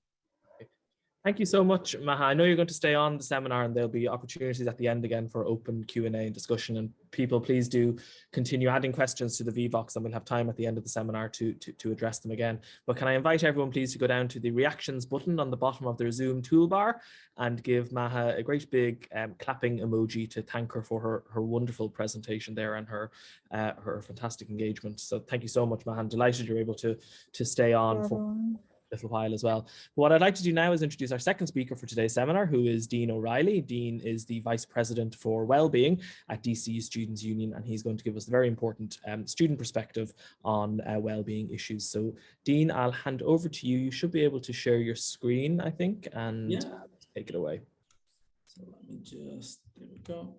Thank you so much, Maha. I know you're going to stay on the seminar and there'll be opportunities at the end again for open Q&A and discussion. And people, please do continue adding questions to the Vevox and we'll have time at the end of the seminar to, to, to address them again. But can I invite everyone please to go down to the reactions button on the bottom of their Zoom toolbar and give Maha a great big um, clapping emoji to thank her for her, her wonderful presentation there and her, uh, her fantastic engagement. So thank you so much, Maha. I'm delighted you're able to, to stay on for little while as well. What I'd like to do now is introduce our second speaker for today's seminar, who is Dean O'Reilly. Dean is the Vice President for Wellbeing at DCU Students Union, and he's going to give us a very important um, student perspective on uh, wellbeing issues. So Dean, I'll hand over to you. You should be able to share your screen, I think, and yeah. take it away. So let me just, there we go.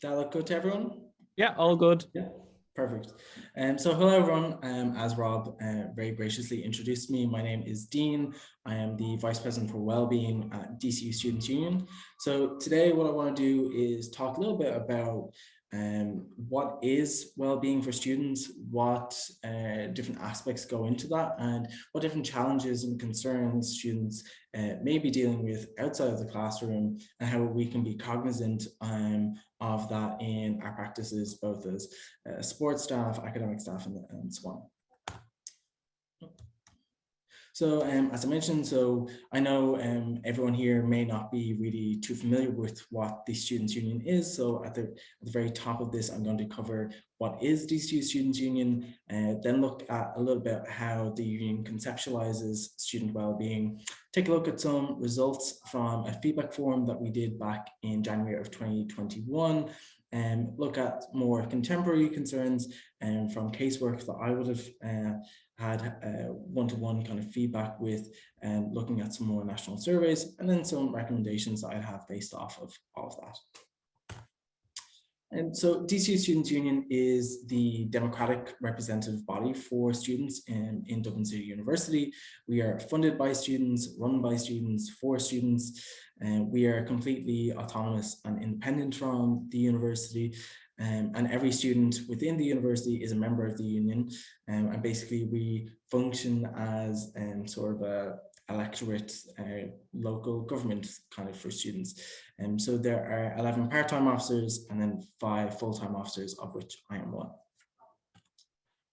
Does That look good to everyone? Yeah, all good. Yeah. Perfect. Um, so hello everyone, um, as Rob uh, very graciously introduced me, my name is Dean. I am the Vice President for Wellbeing at DCU Students Union. So today what I want to do is talk a little bit about um, what is well-being for students, what uh, different aspects go into that, and what different challenges and concerns students uh, may be dealing with outside of the classroom, and how we can be cognizant um, of that in our practices, both as uh, sports staff, academic staff, and, and so on. So um, as I mentioned, so I know um, everyone here may not be really too familiar with what the Students' Union is. So at the, at the very top of this, I'm going to cover what is DCU Students' Union, uh, then look at a little bit how the union conceptualizes student well-being, take a look at some results from a feedback form that we did back in January of 2021, and look at more contemporary concerns and um, from casework that I would have uh, had one-to-one uh, -one kind of feedback with and um, looking at some more national surveys and then some recommendations I'd have based off of all of that. And so DCU Students' Union is the democratic representative body for students in, in Dublin City University. We are funded by students, run by students, for students, and we are completely autonomous and independent from the university. Um, and every student within the university is a member of the union. Um, and basically we function as um, sort of a electorate uh, local government kind of for students. And um, so there are 11 part-time officers and then five full-time officers of which I am one.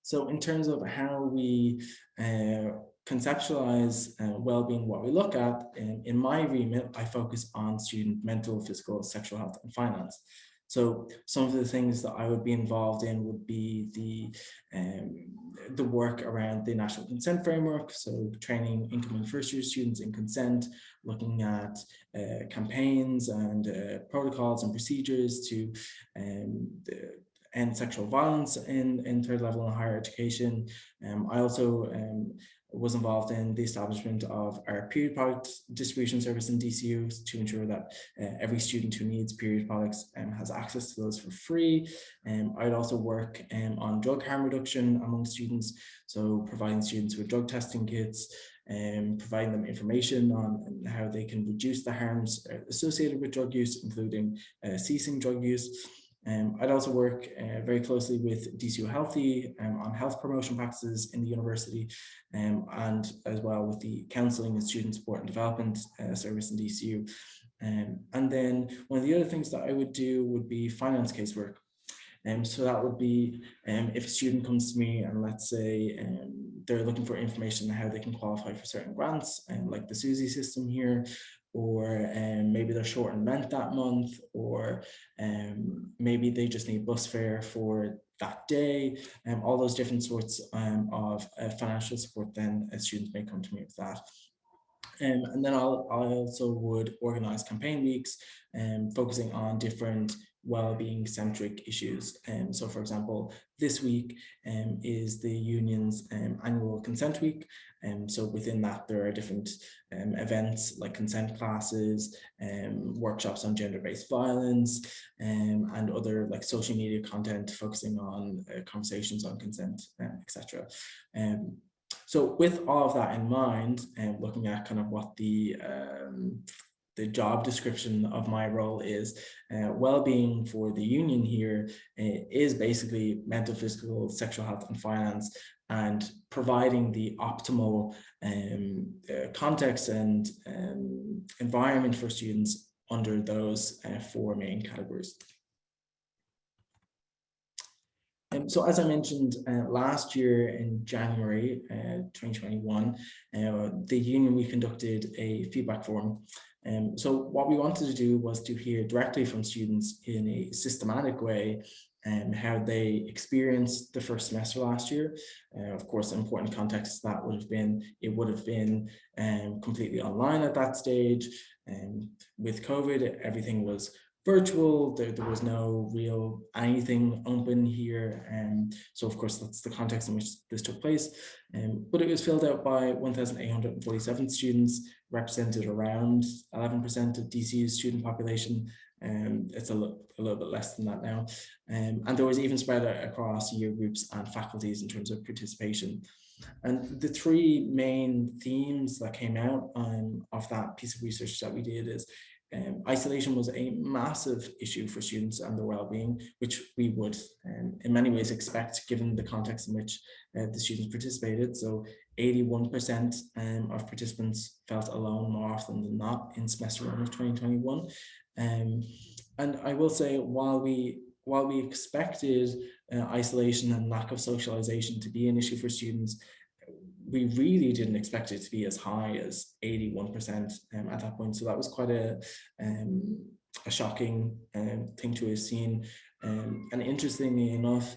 So in terms of how we uh, conceptualize uh, well-being, what we look at, in, in my remit, I focus on student mental, physical, sexual health and finance. So some of the things that I would be involved in would be the um, the work around the national consent framework. So training incoming first year students in consent, looking at uh, campaigns and uh, protocols and procedures to um, the, end sexual violence in, in third level and higher education. Um, I also um, was involved in the establishment of our period product distribution service in DCU to ensure that uh, every student who needs period products um, has access to those for free. Um, I'd also work um, on drug harm reduction among students, so providing students with drug testing kits, and um, providing them information on how they can reduce the harms uh, associated with drug use, including uh, ceasing drug use. Um, I'd also work uh, very closely with DCU Healthy um, on health promotion practices in the university um, and as well with the counselling and student support and development uh, service in DCU. Um, and then one of the other things that I would do would be finance casework. Um, so that would be um, if a student comes to me and let's say um, they're looking for information on how they can qualify for certain grants, and like the SUSI system here, or um, maybe they're short on rent that month, or um, maybe they just need bus fare for that day, and um, all those different sorts um, of uh, financial support, then students may come to me with that. Um, and then I'll, I also would organize campaign weeks um, focusing on different well-being centric issues. Um, so for example, this week um, is the union's um, annual consent week. And um, so within that, there are different um, events like consent classes, um, workshops on gender-based violence, and other like social media content focusing on uh, conversations on consent, etc. So with all of that in mind, and looking at kind of what the the job description of my role is uh, well-being for the union here uh, is basically mental physical sexual health and finance and providing the optimal um, uh, context and um, environment for students under those uh, four main categories. Um, so as I mentioned uh, last year in January uh, 2021, uh, the union, we conducted a feedback forum um, so what we wanted to do was to hear directly from students in a systematic way and um, how they experienced the first semester last year. Uh, of course, important context that would have been, it would have been um, completely online at that stage. Um, with COVID, everything was virtual. There, there was no real anything open here. And um, so of course, that's the context in which this took place. Um, but it was filled out by 1,847 students, represented around 11% of DCU's student population. Um, it's a, a little bit less than that now. Um, and there was even spread across year groups and faculties in terms of participation. And the three main themes that came out um, of that piece of research that we did is um, isolation was a massive issue for students and their well-being, which we would um, in many ways expect given the context in which uh, the students participated. So 81% um, of participants felt alone more often than not in semester one of 2021. Um, and I will say while we while we expected uh, isolation and lack of socialization to be an issue for students, we really didn't expect it to be as high as 81% um, at that point. So that was quite a, um, a shocking um, thing to have seen. Um, and interestingly enough,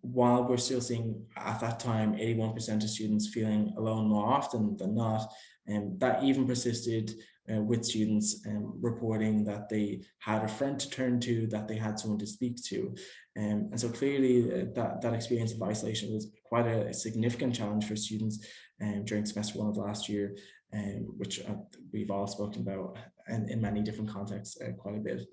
while we're still seeing at that time 81% of students feeling alone more often than not, um, that even persisted uh, with students um, reporting that they had a friend to turn to, that they had someone to speak to. Um, and so clearly uh, that, that experience of isolation was quite a, significant challenge for students um, during semester one of last year, um, which uh, we've all spoken about and in many different contexts uh, quite a bit.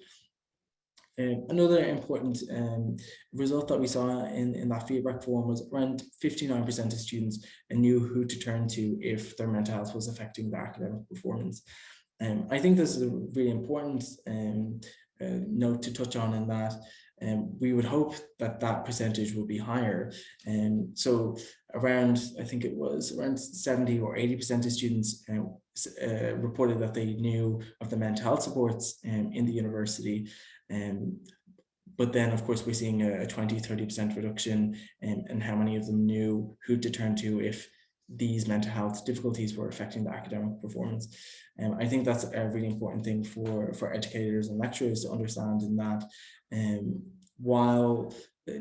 Um, another important um, result that we saw in, in that feedback form was around 59% of students knew who to turn to if their mental health was affecting their academic performance. Um, I think this is a really important um, uh, note to touch on in that um, we would hope that that percentage will be higher. And um, so around, I think it was around 70 or 80% of students uh, uh, reported that they knew of the mental health supports um, in the university. Um, but then, of course, we're seeing a 20, 30% reduction in, in how many of them knew who to turn to if these mental health difficulties were affecting the academic performance. And um, I think that's a really important thing for, for educators and lecturers to understand in that um, while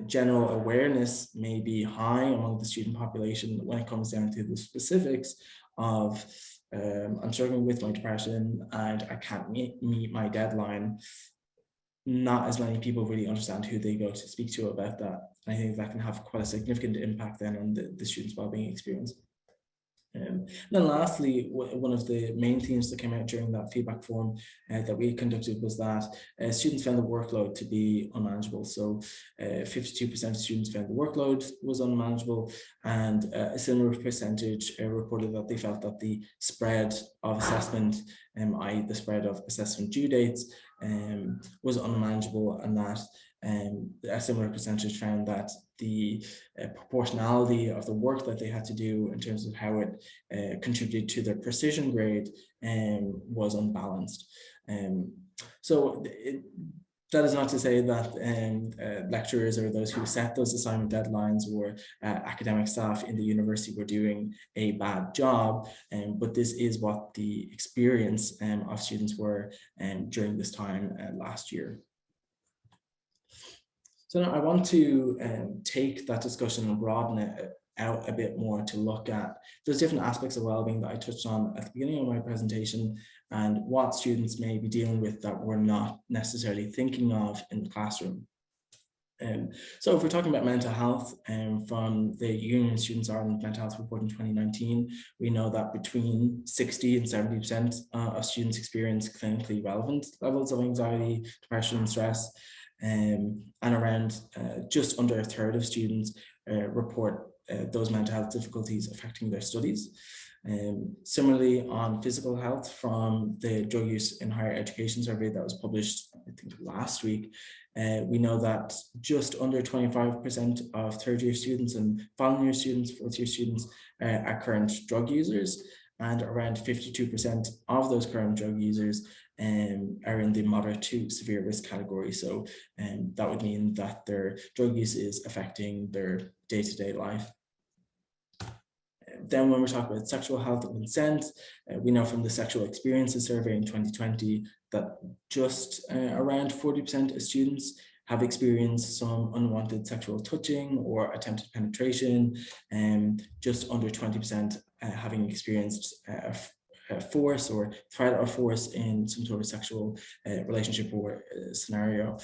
general awareness may be high among the student population when it comes down to the specifics of um, I'm struggling with my depression and I can't meet, meet my deadline. Not as many people really understand who they go to speak to about that. I think that can have quite a significant impact then on the, the student's well-being experience. Um, then lastly, one of the main themes that came out during that feedback form uh, that we conducted was that uh, students found the workload to be unmanageable. So 52% uh, of students found the workload was unmanageable and uh, a similar percentage uh, reported that they felt that the spread of assessment, um, i.e. the spread of assessment due dates um, was unmanageable and that um, a similar percentage found that the uh, proportionality of the work that they had to do in terms of how it uh, contributed to their precision grade um, was unbalanced. Um, so it, that is not to say that um, uh, lecturers or those who set those assignment deadlines or uh, academic staff in the university were doing a bad job, um, but this is what the experience um, of students were um, during this time uh, last year. So now I want to um, take that discussion and broaden it uh, out a bit more to look at those different aspects of well-being that I touched on at the beginning of my presentation and what students may be dealing with that we're not necessarily thinking of in the classroom. Um, so if we're talking about mental health um, from the Union Students Ireland Mental Health Report in 2019, we know that between 60 and 70% uh, of students experience clinically relevant levels of anxiety, depression, and stress um, and around uh, just under a third of students uh, report uh, those mental health difficulties affecting their studies. Um, similarly, on physical health from the drug use in higher education survey that was published, I think last week, uh, we know that just under 25% of third year students and final year students, fourth year students uh, are current drug users and around 52% of those current drug users um, are in the moderate to severe risk category. So um, that would mean that their drug use is affecting their day-to-day -day life. Then when we talk about sexual health and consent, uh, we know from the sexual experiences survey in 2020 that just uh, around 40% of students have experienced some unwanted sexual touching or attempted penetration, and just under 20% uh, having experienced uh, force or threat of force in some sort of sexual uh, relationship or uh, scenario.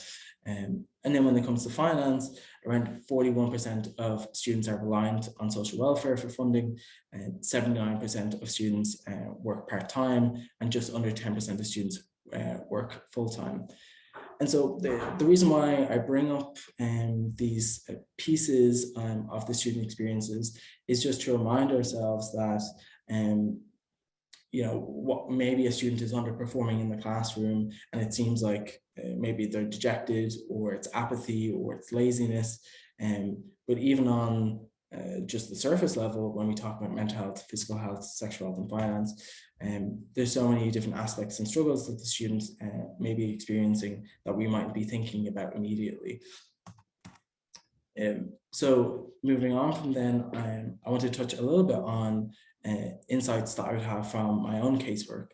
Um, and then when it comes to finance, around 41% of students are reliant on social welfare for funding, 79% of students uh, work part-time, and just under 10% of students uh, work full-time. And so the, the reason why I bring up um, these uh, pieces um, of the student experiences is just to remind ourselves that um, you know, what maybe a student is underperforming in the classroom and it seems like uh, maybe they're dejected or it's apathy or it's laziness. Um, but even on uh, just the surface level, when we talk about mental health, physical health, sexual health and finance, um, there's so many different aspects and struggles that the students uh, may be experiencing that we might be thinking about immediately. Um, so moving on from then, um, I want to touch a little bit on insights that I would have from my own casework.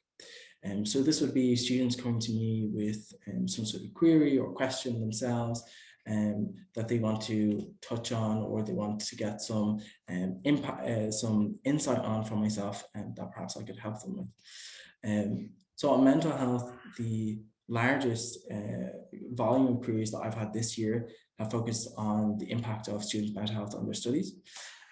Um, so this would be students coming to me with um, some sort of query or question themselves um, that they want to touch on or they want to get some um, impact, uh, some insight on from myself and that perhaps I could help them with. Um, so on mental health, the largest uh, volume of queries that I've had this year have focused on the impact of students' mental health on their studies.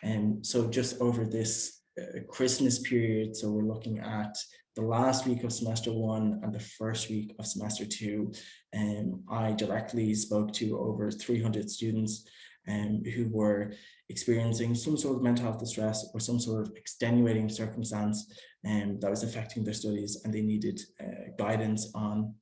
And um, so just over this Christmas period. So we're looking at the last week of semester one and the first week of semester two. And um, I directly spoke to over 300 students um, who were experiencing some sort of mental health distress or some sort of extenuating circumstance um, that was affecting their studies and they needed uh, guidance on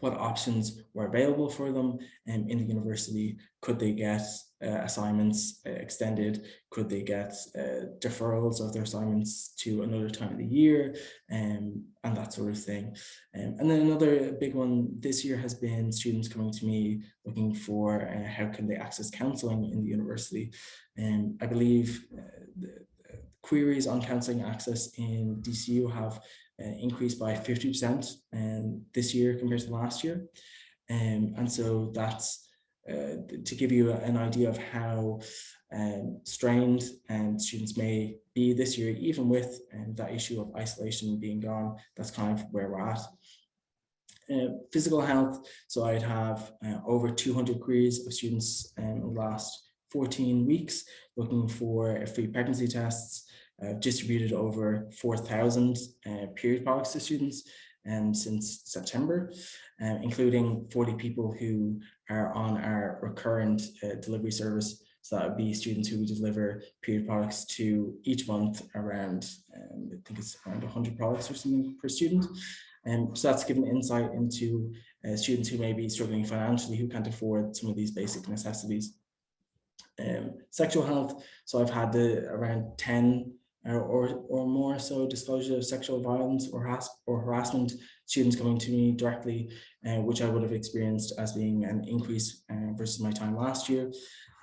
what options were available for them um, in the university. Could they get uh, assignments uh, extended? Could they get uh, deferrals of their assignments to another time of the year um, and that sort of thing? Um, and then another big one this year has been students coming to me looking for uh, how can they access counselling in the university. And um, I believe uh, the, queries on counselling access in DCU have uh, increased by 50% um, this year compared to last year. Um, and so that's uh, to give you an idea of how um, strained um, students may be this year, even with um, that issue of isolation being gone, that's kind of where we're at. Uh, physical health, so I'd have uh, over 200 queries of students um, in the last 14 weeks looking for free pregnancy tests, uh, distributed over 4,000 uh, period products to students um, since September, uh, including 40 people who are on our recurrent uh, delivery service. So that would be students who we deliver period products to each month around, um, I think it's around 100 products or something per student. And um, so that's given insight into uh, students who may be struggling financially, who can't afford some of these basic necessities. Um, sexual health, so I've had the, around 10 or, or, or more so disclosure of sexual violence or, harass or harassment students coming to me directly, uh, which I would have experienced as being an increase uh, versus my time last year.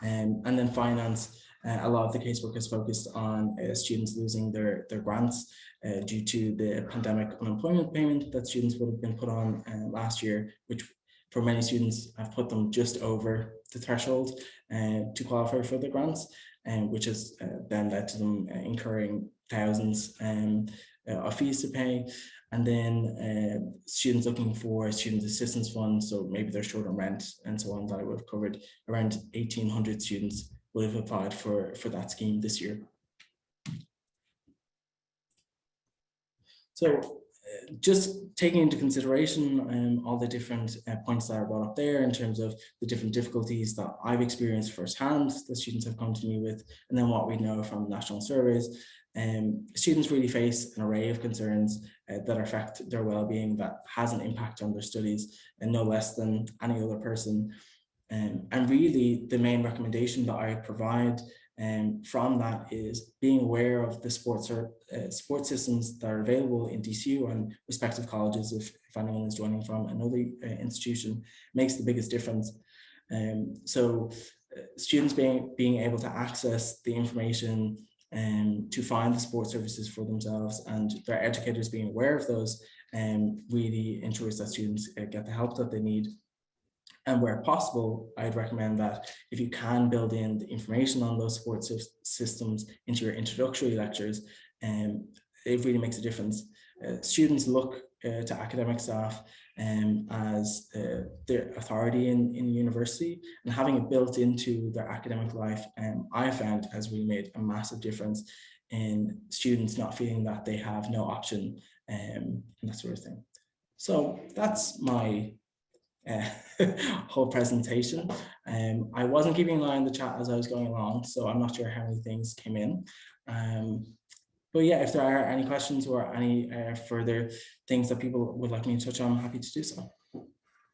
Um, and then finance, uh, a lot of the casework is focused on uh, students losing their, their grants uh, due to the pandemic unemployment payment that students would have been put on uh, last year, which for many students have put them just over the threshold to qualify for the grants, um, which has uh, then led to them uh, incurring thousands um, uh, of fees to pay. And then students looking for student assistance funds, so maybe they're short on rent and so on that I would have covered. Around 1,800 students would have applied for, for that scheme this year. So just taking into consideration um, all the different uh, points that are brought up there in terms of the different difficulties that I've experienced firsthand that students have come to me with, and then what we know from national surveys, um, students really face an array of concerns uh, that affect their well-being that has an impact on their studies and no less than any other person. Um, and really the main recommendation that I provide and from that is being aware of the sports or uh, sports systems that are available in DCU and respective colleges if, if anyone is joining from another uh, institution makes the biggest difference. Um, so uh, students being, being able to access the information and um, to find the sports services for themselves and their educators being aware of those um, really ensures that students uh, get the help that they need and where possible, I'd recommend that if you can build in the information on those support systems into your introductory lectures, um, it really makes a difference. Uh, students look uh, to academic staff um, as uh, their authority in, in university and having it built into their academic life, um, I found has really made a massive difference in students not feeling that they have no option um, and that sort of thing. So that's my uh, whole presentation. Um, I wasn't keeping an eye on the chat as I was going along, so I'm not sure how many things came in. Um, but yeah, if there are any questions or any uh, further things that people would like me to touch on, I'm happy to do so.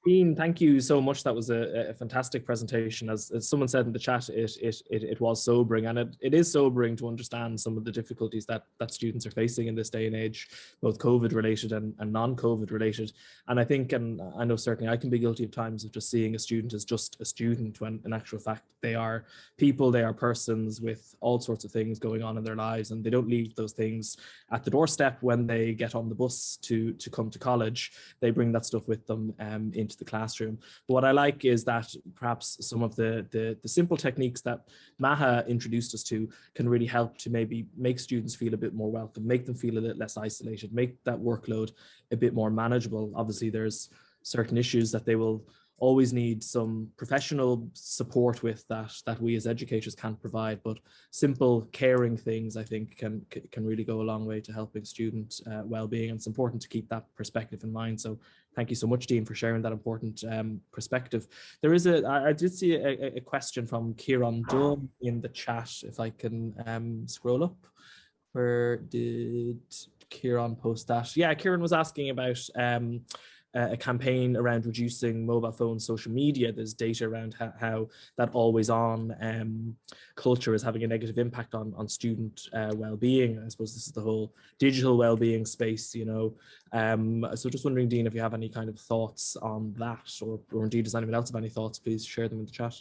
Dean, thank you so much. That was a, a fantastic presentation. As, as, someone said in the chat, it, it, it, it was sobering and it, it is sobering to understand some of the difficulties that, that students are facing in this day and age, both COVID related and, and non-COVID related. And I think, and I know certainly I can be guilty of times of just seeing a student as just a student when in actual fact they are people, they are persons with all sorts of things going on in their lives and they don't leave those things at the doorstep when they get on the bus to, to come to college. They bring that stuff with them um, into into the classroom. But what I like is that perhaps some of the, the, the simple techniques that Maha introduced us to can really help to maybe make students feel a bit more welcome, make them feel a little less isolated, make that workload a bit more manageable. Obviously, there's certain issues that they will always need some professional support with that that we as educators can't provide but simple caring things i think can can really go a long way to helping student uh, well-being and it's important to keep that perspective in mind. So thank you so much dean for sharing that important um, perspective. There is a i did see a, a question from kieran dunn in the chat if i can um, scroll up. Where did kieran post that? Yeah kieran was asking about um, a campaign around reducing mobile phone social media. There's data around how, how that always on um, culture is having a negative impact on, on student uh, well-being. I suppose this is the whole digital well-being space, you know. Um, so just wondering, Dean, if you have any kind of thoughts on that or, or indeed does anyone else have any thoughts, please share them in the chat.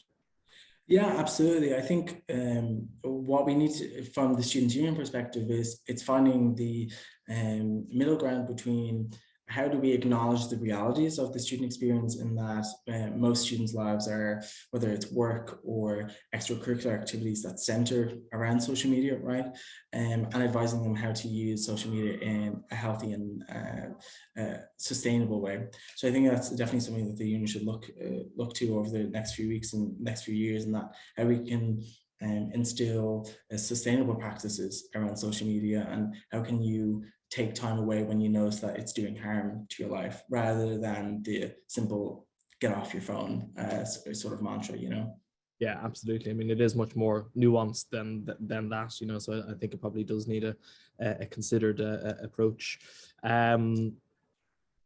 Yeah, absolutely. I think um, what we need to, from the Students' Union perspective is it's finding the um, middle ground between how do we acknowledge the realities of the student experience in that uh, most students' lives are, whether it's work or extracurricular activities that center around social media, right? Um, and advising them how to use social media in a healthy and uh, uh, sustainable way. So I think that's definitely something that the union should look uh, look to over the next few weeks and next few years, and that how we can um, instill uh, sustainable practices around social media and how can you take time away when you notice that it's doing harm to your life rather than the simple get off your phone uh, sort of mantra, you know? Yeah, absolutely. I mean, it is much more nuanced than than that, you know. So I think it probably does need a a considered uh, approach. Um,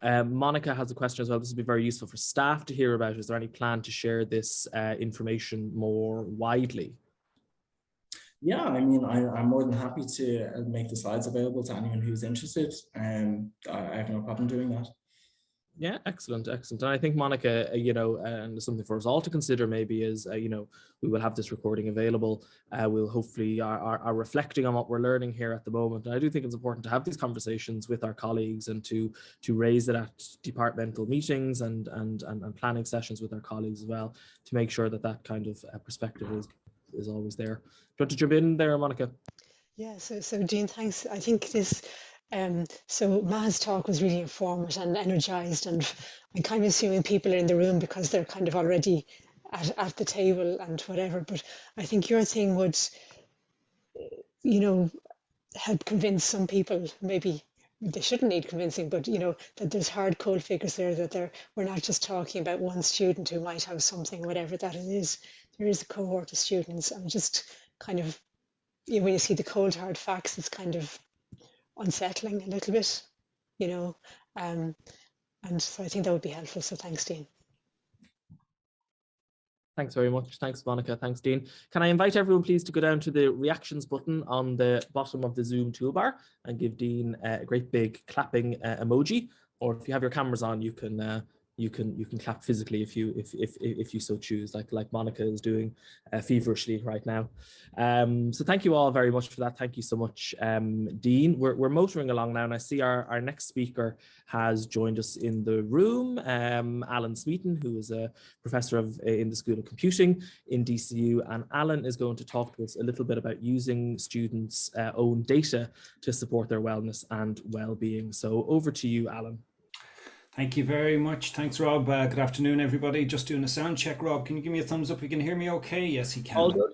uh, Monica has a question as well. This would be very useful for staff to hear about. Is there any plan to share this uh, information more widely? Yeah, I mean, I, am more than happy to uh, make the slides available to anyone who's interested, and I have no problem doing that. Yeah, excellent, excellent. And I think Monica, uh, you know, and something for us all to consider maybe is, uh, you know, we will have this recording available. Uh, we'll hopefully are, are, are, reflecting on what we're learning here at the moment. And I do think it's important to have these conversations with our colleagues and to to raise it at departmental meetings and and and, and planning sessions with our colleagues as well to make sure that that kind of uh, perspective is is always there. Do you want to jump in there, Monica? Yeah, so so Dean, thanks. I think this um, so Ma's talk was really informative and energized, and I'm kind of assuming people are in the room because they're kind of already at, at the table and whatever. But I think your thing would, you know, help convince some people. Maybe they shouldn't need convincing, but you know that there's hard cold figures there. That they're we're not just talking about one student who might have something, whatever that it is there is a cohort of students and just kind of you know, when you see the cold hard facts it's kind of unsettling a little bit you know um, and so I think that would be helpful so thanks Dean Thanks very much. Thanks, Monica. Thanks, Dean. Can I invite everyone, please, to go down to the reactions button on the bottom of the Zoom toolbar and give Dean a great big clapping uh, emoji. Or if you have your cameras on, you can uh, you can you can clap physically if you if if if you so choose like like monica is doing uh, feverishly right now. Um so thank you all very much for that. Thank you so much um dean. We're, we're motoring along now and i see our our next speaker has joined us in the room um alan smeaton who is a professor of uh, in the school of computing in dcu and alan is going to talk to us a little bit about using students uh, own data to support their wellness and well-being. So over to you alan Thank you very much. Thanks, Rob. Uh, good afternoon, everybody. Just doing a sound check. Rob, can you give me a thumbs up? You can hear me okay? Yes, you can. All good.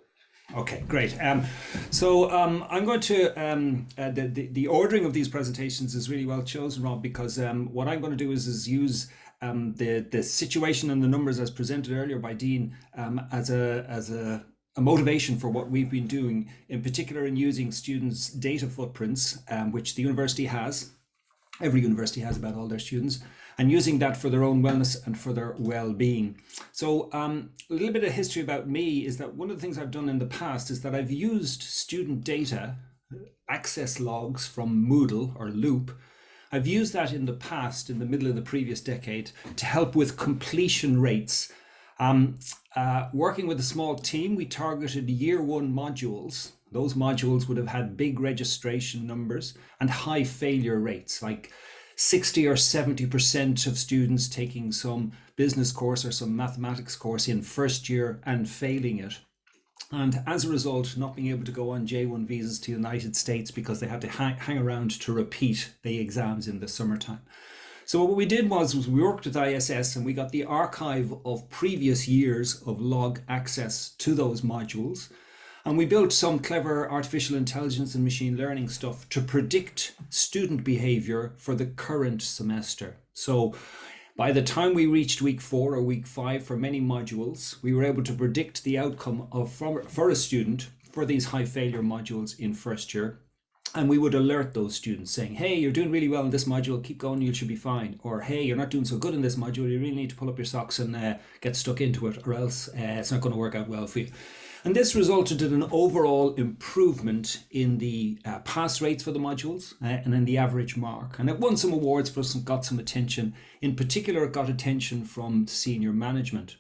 Okay, great. Um, so um, I'm going to, um, uh, the, the, the, ordering of these presentations is really well chosen, Rob, because um, what I'm going to do is, is use um, the, the situation and the numbers as presented earlier by Dean um, as a, as a, a motivation for what we've been doing, in particular in using students' data footprints, which the university has. Every university has about all their students and using that for their own wellness and for their well-being. So um, a little bit of history about me is that one of the things I've done in the past is that I've used student data, access logs from Moodle or Loop. I've used that in the past, in the middle of the previous decade, to help with completion rates. Um, uh, working with a small team, we targeted year one modules. Those modules would have had big registration numbers and high failure rates, like 60 or 70% of students taking some business course or some mathematics course in first year and failing it. And as a result, not being able to go on J1 visas to the United States because they had to hang, hang around to repeat the exams in the summertime. So what we did was, was we worked with ISS and we got the archive of previous years of log access to those modules. And we built some clever artificial intelligence and machine learning stuff to predict student behavior for the current semester. So by the time we reached week four or week five for many modules, we were able to predict the outcome of for, for a student for these high failure modules in first year. And we would alert those students saying, hey, you're doing really well in this module, keep going, you should be fine. Or, hey, you're not doing so good in this module, you really need to pull up your socks and uh, get stuck into it, or else uh, it's not going to work out well for you. And this resulted in an overall improvement in the uh, pass rates for the modules uh, and in the average mark. And it won some awards for some, got some attention. In particular, it got attention from senior management.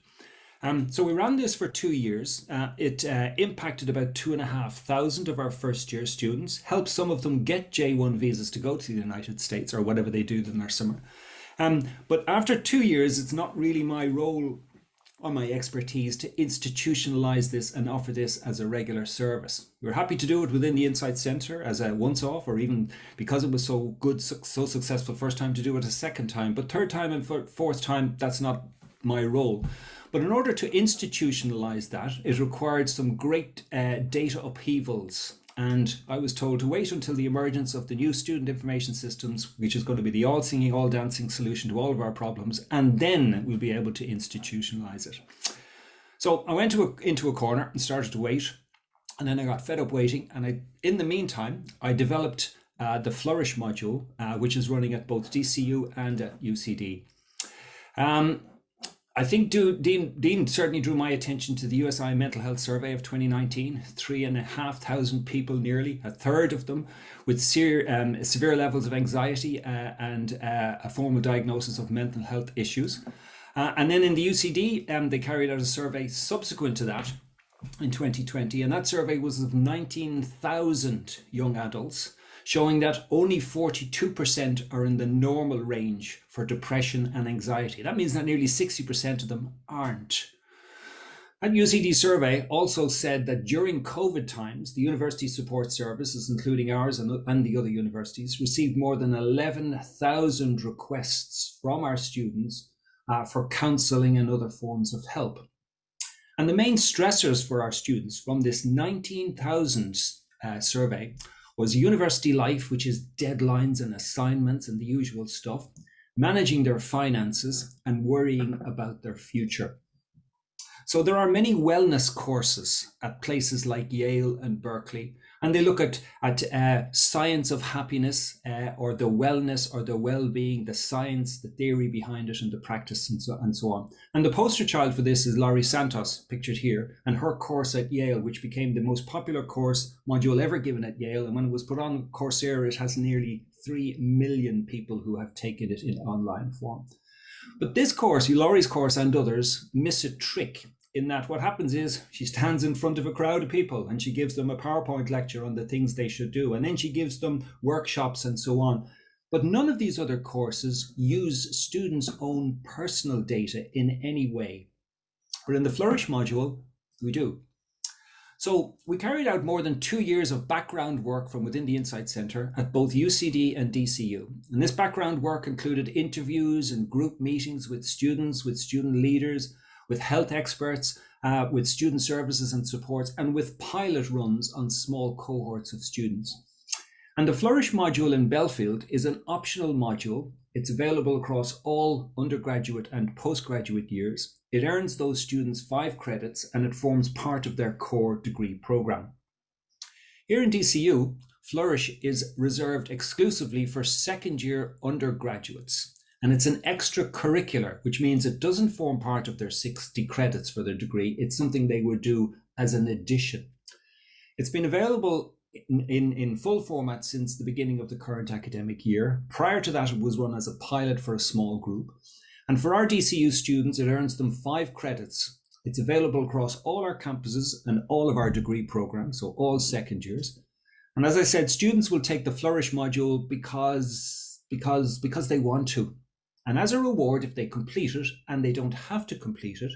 Um, so we ran this for two years. Uh, it uh, impacted about two and a half thousand of our first year students, helped some of them get J1 visas to go to the United States or whatever they do in their summer. Um, but after two years, it's not really my role or my expertise to institutionalize this and offer this as a regular service. We're happy to do it within the Insight Center as a once off, or even because it was so good, so successful first time to do it a second time. But third time and fourth time, that's not my role. But in order to institutionalize that, it required some great uh, data upheavals. And I was told to wait until the emergence of the new student information systems, which is going to be the all singing, all dancing solution to all of our problems, and then we'll be able to institutionalize it. So I went to a, into a corner and started to wait. And then I got fed up waiting. And I, in the meantime, I developed uh, the Flourish module, uh, which is running at both DCU and at UCD. Um, I think Dean, Dean certainly drew my attention to the USI Mental Health Survey of 2019. Three and a half thousand people, nearly a third of them, with severe, um, severe levels of anxiety uh, and uh, a formal diagnosis of mental health issues. Uh, and then in the UCD, um, they carried out a survey subsequent to that in 2020, and that survey was of 19,000 young adults showing that only 42% are in the normal range for depression and anxiety. That means that nearly 60% of them aren't. That UCD survey also said that during COVID times, the university support services, including ours and, and the other universities, received more than 11,000 requests from our students uh, for counselling and other forms of help. And the main stressors for our students from this 19,000 uh, survey was university life, which is deadlines and assignments and the usual stuff, managing their finances and worrying about their future. So there are many wellness courses at places like Yale and Berkeley and they look at at uh, science of happiness uh, or the wellness or the well-being the science the theory behind it and the practice and so, and so on. And the poster child for this is laurie santos pictured here and her course at yale which became the most popular course module ever given at yale. And when it was put on coursera it has nearly 3 million people who have taken it in online form. But this course, Laurie's course and others, miss a trick in that what happens is she stands in front of a crowd of people and she gives them a PowerPoint lecture on the things they should do. And then she gives them workshops and so on. But none of these other courses use students' own personal data in any way. But in the Flourish module, we do. So we carried out more than two years of background work from within the Insight Centre at both UCD and DCU. And this background work included interviews and group meetings with students, with student leaders, with health experts, uh, with student services and supports, and with pilot runs on small cohorts of students. And the Flourish module in Belfield is an optional module. It's available across all undergraduate and postgraduate years. It earns those students five credits and it forms part of their core degree program. Here in DCU, Flourish is reserved exclusively for second year undergraduates. And it's an extracurricular, which means it doesn't form part of their 60 credits for their degree. It's something they would do as an addition. It's been available in, in, in full format since the beginning of the current academic year. Prior to that, it was run as a pilot for a small group. And for our DCU students, it earns them five credits. It's available across all our campuses and all of our degree programs, so all second years. And as I said, students will take the Flourish module because, because, because they want to. And as a reward, if they complete it and they don't have to complete it,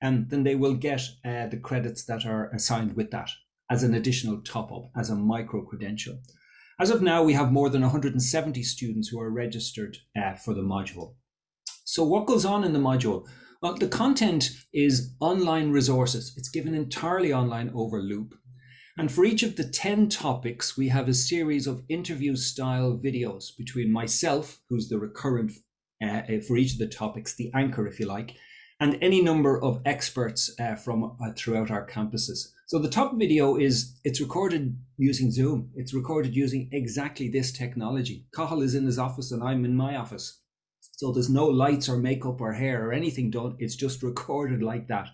and um, then they will get uh, the credits that are assigned with that as an additional top up, as a micro credential. As of now, we have more than 170 students who are registered uh, for the module. So what goes on in the module? Well, the content is online resources. It's given entirely online over Loop. And for each of the 10 topics, we have a series of interview style videos between myself, who's the recurrent uh, for each of the topics, the anchor, if you like, and any number of experts uh, from uh, throughout our campuses. So the top video is, it's recorded using Zoom. It's recorded using exactly this technology. Cathal is in his office and I'm in my office. So there's no lights or makeup or hair or anything done. It's just recorded like that.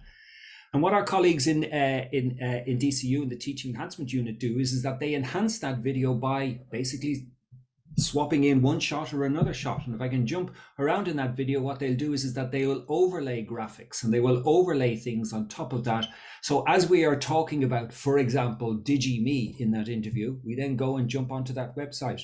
And what our colleagues in uh, in uh, in DCU in the teaching enhancement unit do is, is that they enhance that video by basically swapping in one shot or another shot. And if I can jump around in that video, what they'll do is, is that they will overlay graphics and they will overlay things on top of that. So as we are talking about, for example, DigiMe in that interview, we then go and jump onto that website.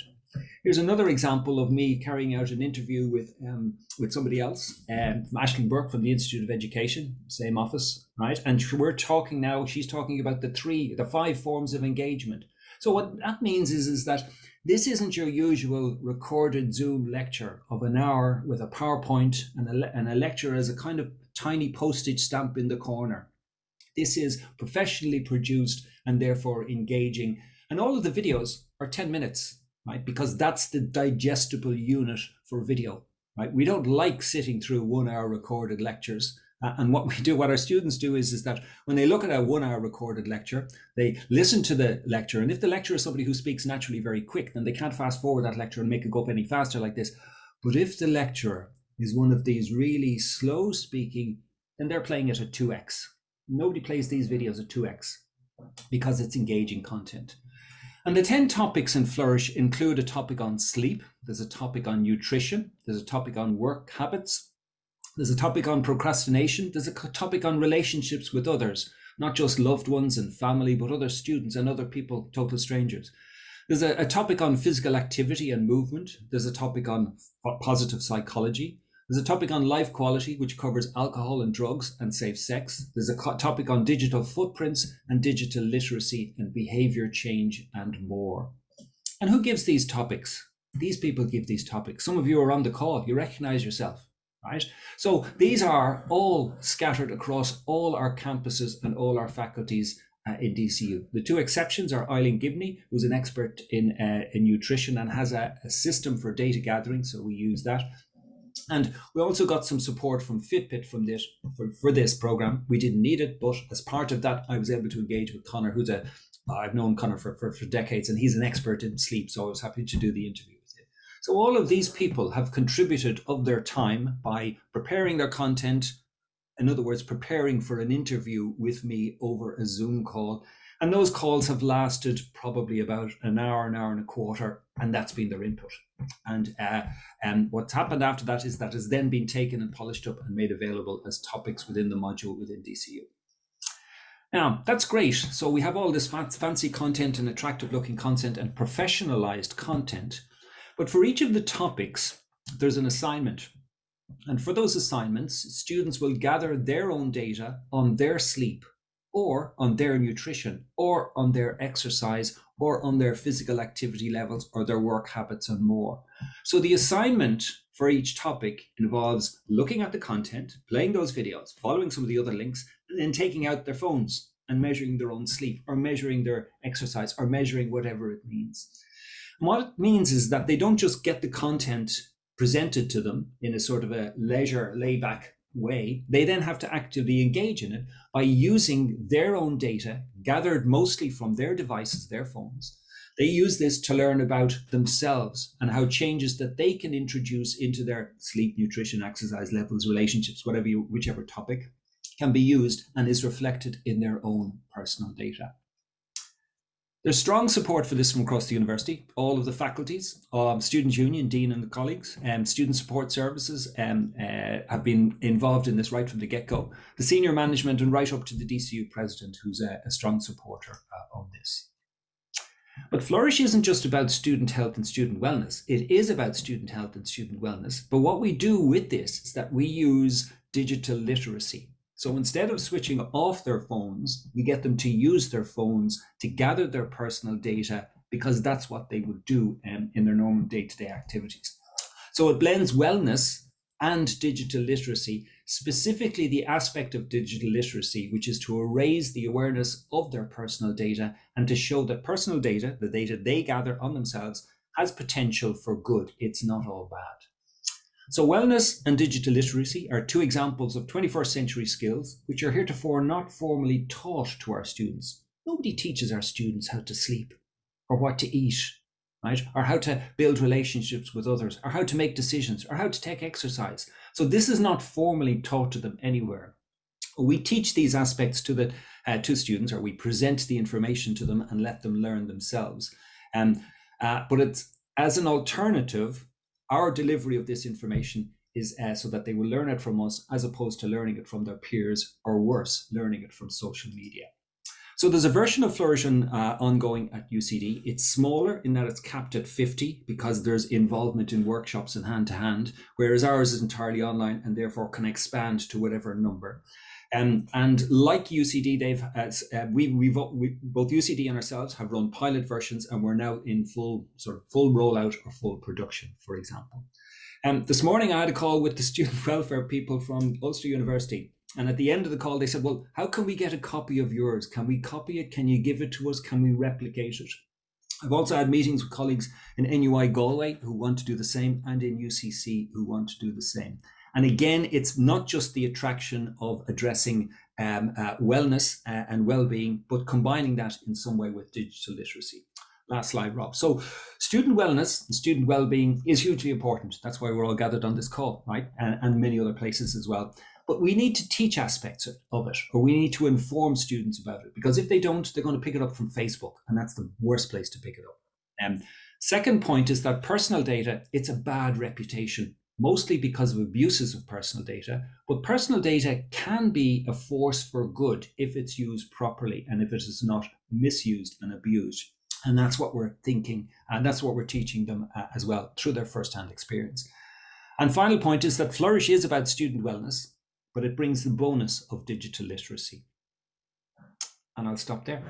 Here's another example of me carrying out an interview with um, with somebody else, um, Ashling Burke from the Institute of Education, same office, right? And we're talking now. She's talking about the three, the five forms of engagement. So what that means is is that this isn't your usual recorded Zoom lecture of an hour with a PowerPoint and a, and a lecture as a kind of tiny postage stamp in the corner. This is professionally produced and therefore engaging. And all of the videos are 10 minutes, right? Because that's the digestible unit for video, right? We don't like sitting through one hour recorded lectures. Uh, and what we do, what our students do is, is that when they look at a one hour recorded lecture, they listen to the lecture. And if the lecturer is somebody who speaks naturally very quick, then they can't fast forward that lecture and make it go up any faster like this. But if the lecturer is one of these really slow speaking, then they're playing it at 2x. Nobody plays these videos at 2x because it's engaging content. And the 10 topics in Flourish include a topic on sleep, there's a topic on nutrition, there's a topic on work habits, there's a topic on procrastination. There's a topic on relationships with others, not just loved ones and family, but other students and other people, total strangers. There's a, a topic on physical activity and movement. There's a topic on positive psychology. There's a topic on life quality, which covers alcohol and drugs and safe sex. There's a topic on digital footprints and digital literacy and behavior change and more. And who gives these topics? These people give these topics. Some of you are on the call. You recognize yourself right? So these are all scattered across all our campuses and all our faculties uh, in DCU. The two exceptions are Eileen Gibney, who's an expert in, uh, in nutrition and has a, a, system for data gathering, so we use that. And we also got some support from Fitbit from this for, for this program. We didn't need it, but as part of that, I was able to engage with Connor, who's a I've known Connor for, for, for decades, and he's an expert in sleep, so I was happy to do the interview. So all of these people have contributed of their time by preparing their content, in other words, preparing for an interview with me over a Zoom call. And those calls have lasted probably about an hour, an hour and a quarter, and that's been their input. And uh, and what's happened after that is that has then been taken and polished up and made available as topics within the module within DCU. Now, that's great. So we have all this fancy content and attractive looking content and professionalized content. But for each of the topics, there's an assignment. And for those assignments, students will gather their own data on their sleep or on their nutrition or on their exercise or on their physical activity levels or their work habits and more. So the assignment for each topic involves looking at the content, playing those videos, following some of the other links, and then taking out their phones and measuring their own sleep or measuring their exercise or measuring whatever it means. What it means is that they don't just get the content presented to them in a sort of a leisure layback way. They then have to actively engage in it by using their own data gathered mostly from their devices, their phones. They use this to learn about themselves and how changes that they can introduce into their sleep, nutrition, exercise levels, relationships, whatever you, whichever topic can be used and is reflected in their own personal data. There's strong support for this from across the university. All of the faculties, um, Student Union, Dean and the colleagues, um, Student Support Services um, uh, have been involved in this right from the get-go. The senior management and right up to the DCU president, who's a, a strong supporter uh, of this. But Flourish isn't just about student health and student wellness. It is about student health and student wellness. But what we do with this is that we use digital literacy. So instead of switching off their phones, we get them to use their phones to gather their personal data because that's what they would do um, in their normal day-to-day activities. So it blends wellness and digital literacy, specifically the aspect of digital literacy, which is to raise the awareness of their personal data and to show that personal data, the data they gather on themselves, has potential for good. It's not all bad. So wellness and digital literacy are two examples of 21st century skills which are heretofore not formally taught to our students. Nobody teaches our students how to sleep or what to eat, right? Or how to build relationships with others or how to make decisions or how to take exercise. So this is not formally taught to them anywhere. We teach these aspects to the uh, to students or we present the information to them and let them learn themselves. Um, uh, but it's As an alternative, our delivery of this information is uh, so that they will learn it from us as opposed to learning it from their peers or worse, learning it from social media. So there's a version of Flourish uh, ongoing at UCD. It's smaller in that it's capped at 50 because there's involvement in workshops and hand to hand, whereas ours is entirely online and therefore can expand to whatever number. Um, and like UCD, they've uh, uh, we, we've we, both UCD and ourselves have run pilot versions, and we're now in full sort of full rollout or full production, for example. Um, this morning, I had a call with the student welfare people from Ulster University, and at the end of the call, they said, "Well, how can we get a copy of yours? Can we copy it? Can you give it to us? Can we replicate it?" I've also had meetings with colleagues in NUI Galway who want to do the same, and in UCC who want to do the same. And again, it's not just the attraction of addressing um, uh, wellness uh, and well-being, but combining that in some way with digital literacy. Last slide, Rob. So student wellness and student well-being is hugely important. That's why we're all gathered on this call, right? And, and many other places as well. But we need to teach aspects of it, or we need to inform students about it, because if they don't, they're going to pick it up from Facebook, and that's the worst place to pick it up. Um, second point is that personal data, it's a bad reputation mostly because of abuses of personal data. But personal data can be a force for good if it's used properly and if it is not misused and abused. And that's what we're thinking, and that's what we're teaching them uh, as well through their first-hand experience. And final point is that Flourish is about student wellness, but it brings the bonus of digital literacy. And I'll stop there.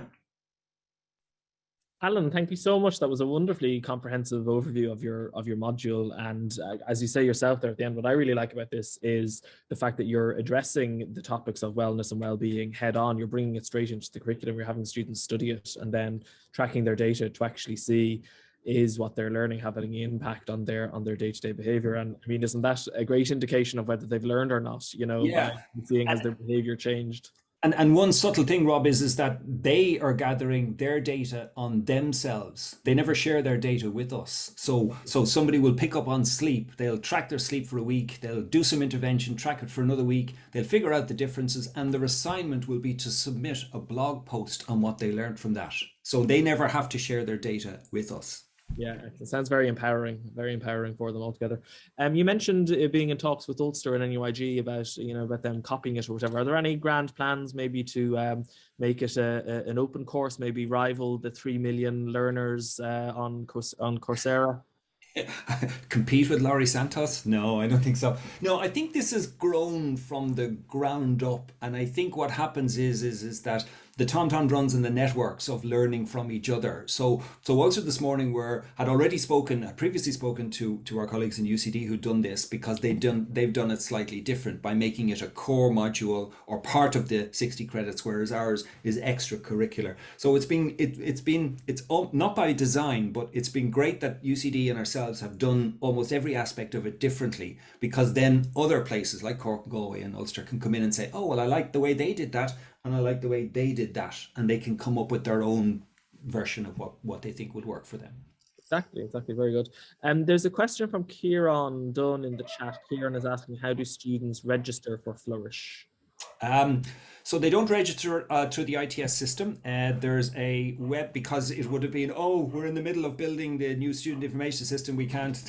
Alan, thank you so much. That was a wonderfully comprehensive overview of your of your module. And uh, as you say yourself there at the end, what I really like about this is the fact that you're addressing the topics of wellness and well-being head on. You're bringing it straight into the curriculum. You're having students study it and then tracking their data to actually see is what they're learning having an impact on their on their day-to-day -day behavior and i mean isn't that a great indication of whether they've learned or not you know yeah. seeing as their behavior changed and and one subtle thing rob is is that they are gathering their data on themselves. They never share their data with us. So so somebody will pick up on sleep. They'll track their sleep for a week. They'll do some intervention track it for another week. They'll figure out the differences and their assignment will be to submit a blog post on what they learned from that. So they never have to share their data with us yeah, it sounds very empowering, very empowering for them altogether. Um, you mentioned being in talks with Ulster and NUIG about you know about them copying it or whatever. Are there any grand plans maybe to um, make it a, a, an open course, maybe rival the three million learners uh, on on Coursera? compete with Laurie Santos? No, I don't think so. No, I think this has grown from the ground up, and I think what happens is is is that the TomTom runs in the networks of learning from each other. So, so also this morning we had already spoken, had previously spoken to to our colleagues in UCD who'd done this because they've done they've done it slightly different by making it a core module or part of the 60 credits, whereas ours is extracurricular. So it's been it, it's been it's all, not by design, but it's been great that UCD and ourselves have done almost every aspect of it differently because then other places like Cork, Galway, and Ulster can come in and say, oh well, I like the way they did that and I like the way they did that, and they can come up with their own version of what what they think would work for them. Exactly, exactly. Very good. And um, there's a question from Kieran Dunn in the chat. Kieran is asking, how do students register for Flourish? Um, so they don't register uh, through the ITS system. Uh, there's a web because it would have been, oh, we're in the middle of building the new student information system. We can't,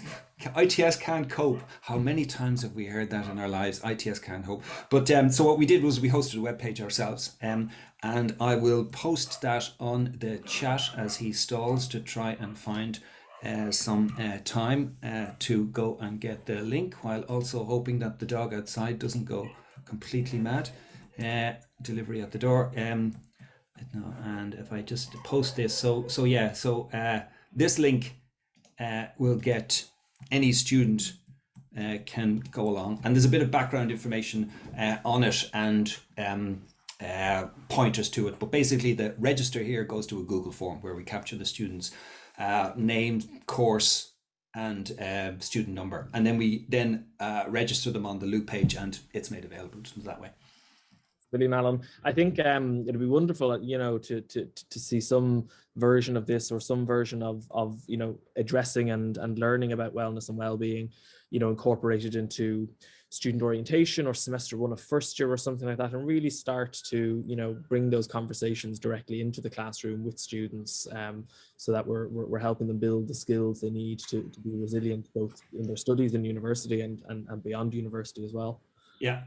ITS can't cope. How many times have we heard that in our lives? ITS can't cope. But um, so what we did was we hosted a web page ourselves. Um, and I will post that on the chat as he stalls to try and find uh, some uh, time uh, to go and get the link while also hoping that the dog outside doesn't go completely mad. Uh, delivery at the door. Um, no, and if I just post this, so so yeah, so uh, this link uh, will get any student uh, can go along, and there's a bit of background information uh, on it and um, uh, pointers to it. But basically, the register here goes to a Google form where we capture the student's uh, name, course, and uh, student number and then we then uh, register them on the loop page and it's made available to them that way Brilliant, Alan. I think um, it'd be wonderful, you know, to, to to see some version of this or some version of of you know addressing and and learning about wellness and well-being, you know, incorporated into student orientation or semester one of first year or something like that, and really start to you know bring those conversations directly into the classroom with students, um, so that we're, we're we're helping them build the skills they need to to be resilient both in their studies in university and and, and beyond university as well. Yeah.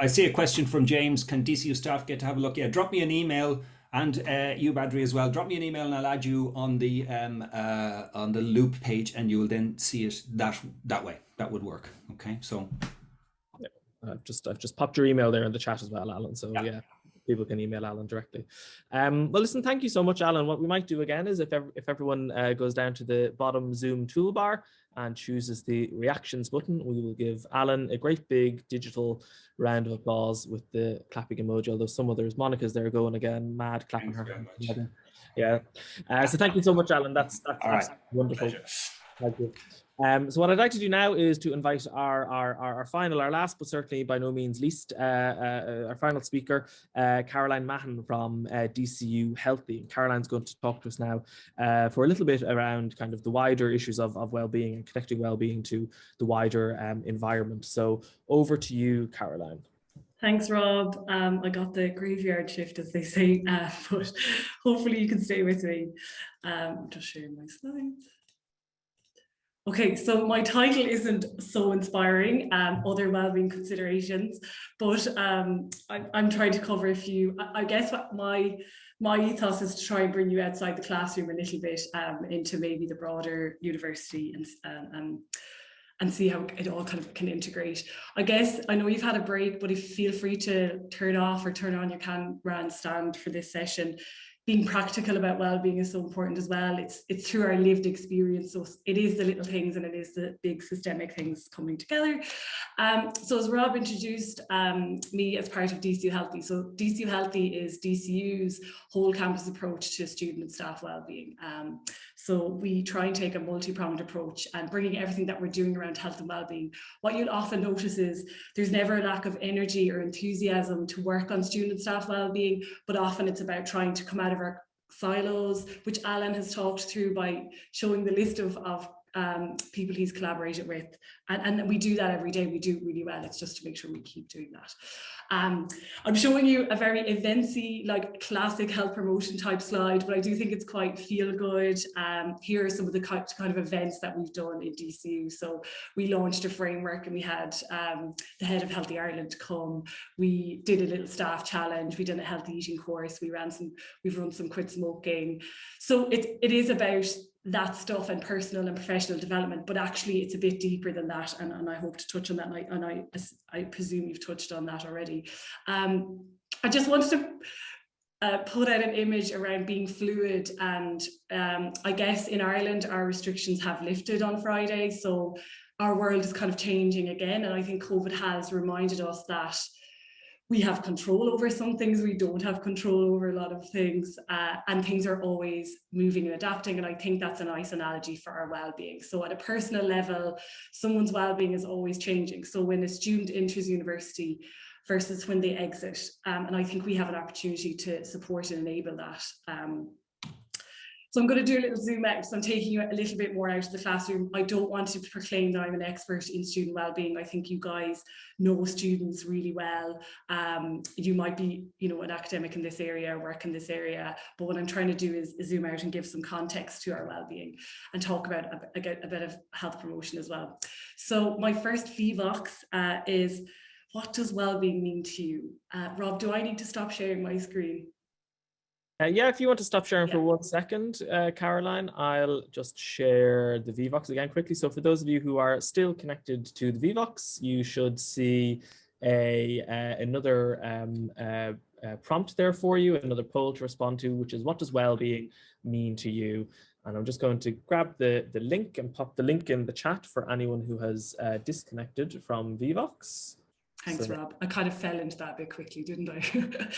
I see a question from James. Can DCU staff get to have a look? Yeah, drop me an email and uh, you, Badri, as well. Drop me an email and I'll add you on the um, uh, on the loop page, and you will then see it that that way. That would work. Okay, so I've just I've just popped your email there in the chat as well, Alan. So Yeah. yeah, people can email Alan directly. Um, well, listen, thank you so much, Alan. What we might do again is if ev if everyone uh, goes down to the bottom Zoom toolbar and chooses the reactions button, we will give Alan a great big digital round of applause with the clapping emoji. Although some others, Monica's there going again, mad clapping Thanks her. Yeah. Uh, so thank you so much, Alan. That's that's All right. wonderful. pleasure. Thank you. Um, so what I'd like to do now is to invite our, our, our, final, our last, but certainly by no means least, uh, uh, our final speaker, uh, Caroline Mahon from uh, DCU Healthy. And Caroline's going to talk to us now uh, for a little bit around kind of the wider issues of, of well-being and connecting well-being to the wider um, environment. So over to you, Caroline. Thanks, Rob. Um, I got the graveyard shift, as they say, uh, but hopefully you can stay with me. Um, just sharing my slides. Okay, so my title isn't so inspiring, um, other wellbeing considerations, but um, I, I'm trying to cover a few. I, I guess what my my ethos is to try and bring you outside the classroom a little bit um, into maybe the broader university and um, and and see how it all kind of can integrate. I guess I know you've had a break, but if feel free to turn off or turn on your camera and stand for this session. Being practical about well-being is so important as well. It's it's through our lived experience. So it is the little things and it is the big systemic things coming together. Um, so as Rob introduced um, me as part of DCU Healthy. So DCU Healthy is DCU's whole campus approach to student and staff well-being. Um, so we try and take a multi-pronged approach and bringing everything that we're doing around health and well-being. What you'll often notice is there's never a lack of energy or enthusiasm to work on student staff well-being, but often it's about trying to come out of our silos, which Alan has talked through by showing the list of, of um, people he's collaborated with. And, and we do that every day. We do really well. It's just to make sure we keep doing that. Um, I'm showing you a very eventy, like classic health promotion type slide, but I do think it's quite feel good. Um, here are some of the kind of events that we've done in DCU. So we launched a framework and we had um, the head of Healthy Ireland come. We did a little staff challenge. We did a healthy eating course. We ran some, we've run some quit smoking. So it, it is about that stuff and personal and professional development, but actually it's a bit deeper than that. And, and I hope to touch on that. And I, and I, I presume you've touched on that already. Um, I just wanted to uh, put out an image around being fluid. And um, I guess in Ireland, our restrictions have lifted on Friday. So our world is kind of changing again. And I think COVID has reminded us that we have control over some things, we don't have control over a lot of things, uh, and things are always moving and adapting. And I think that's a nice analogy for our well-being. So at a personal level, someone's well-being is always changing. So when a student enters university versus when they exit, um, and I think we have an opportunity to support and enable that. Um, so I'm going to do a little zoom out. So I'm taking you a little bit more out of the classroom. I don't want to proclaim that I'm an expert in student well-being. I think you guys know students really well. Um, you might be, you know, an academic in this area, work in this area, but what I'm trying to do is zoom out and give some context to our well-being and talk about a, a, bit of health promotion as well. So my first Vevox uh, is, what does well-being mean to you? Uh, Rob, do I need to stop sharing my screen? Uh, yeah, if you want to stop sharing Yeah. for one second, uh, Caroline, I'll just share the Vevox again quickly. So for those of you who are still connected to the Vevox, you should see a uh, another um, uh, uh, prompt there for you, another poll to respond to, which is what does well-being mean to you? And I'm just going to grab the, the link and pop the link in the chat for anyone who has uh, disconnected from Vevox. Thanks, So- Rob. I kind of fell into that a bit quickly, didn't I?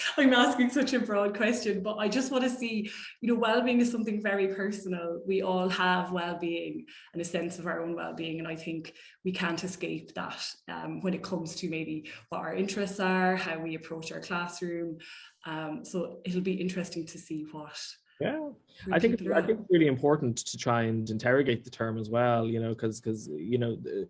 I'm asking such a broad question, but I just want to see, you know, well-being is something very personal. We all have well-being and a sense of our own well-being, and I think we can't escape that um, when it comes to maybe what our interests are, how we approach our classroom. Um, so it'll be interesting to see what. Yeah, I think it's, I think it's really important to try and interrogate the term as well, you know, because because you know the-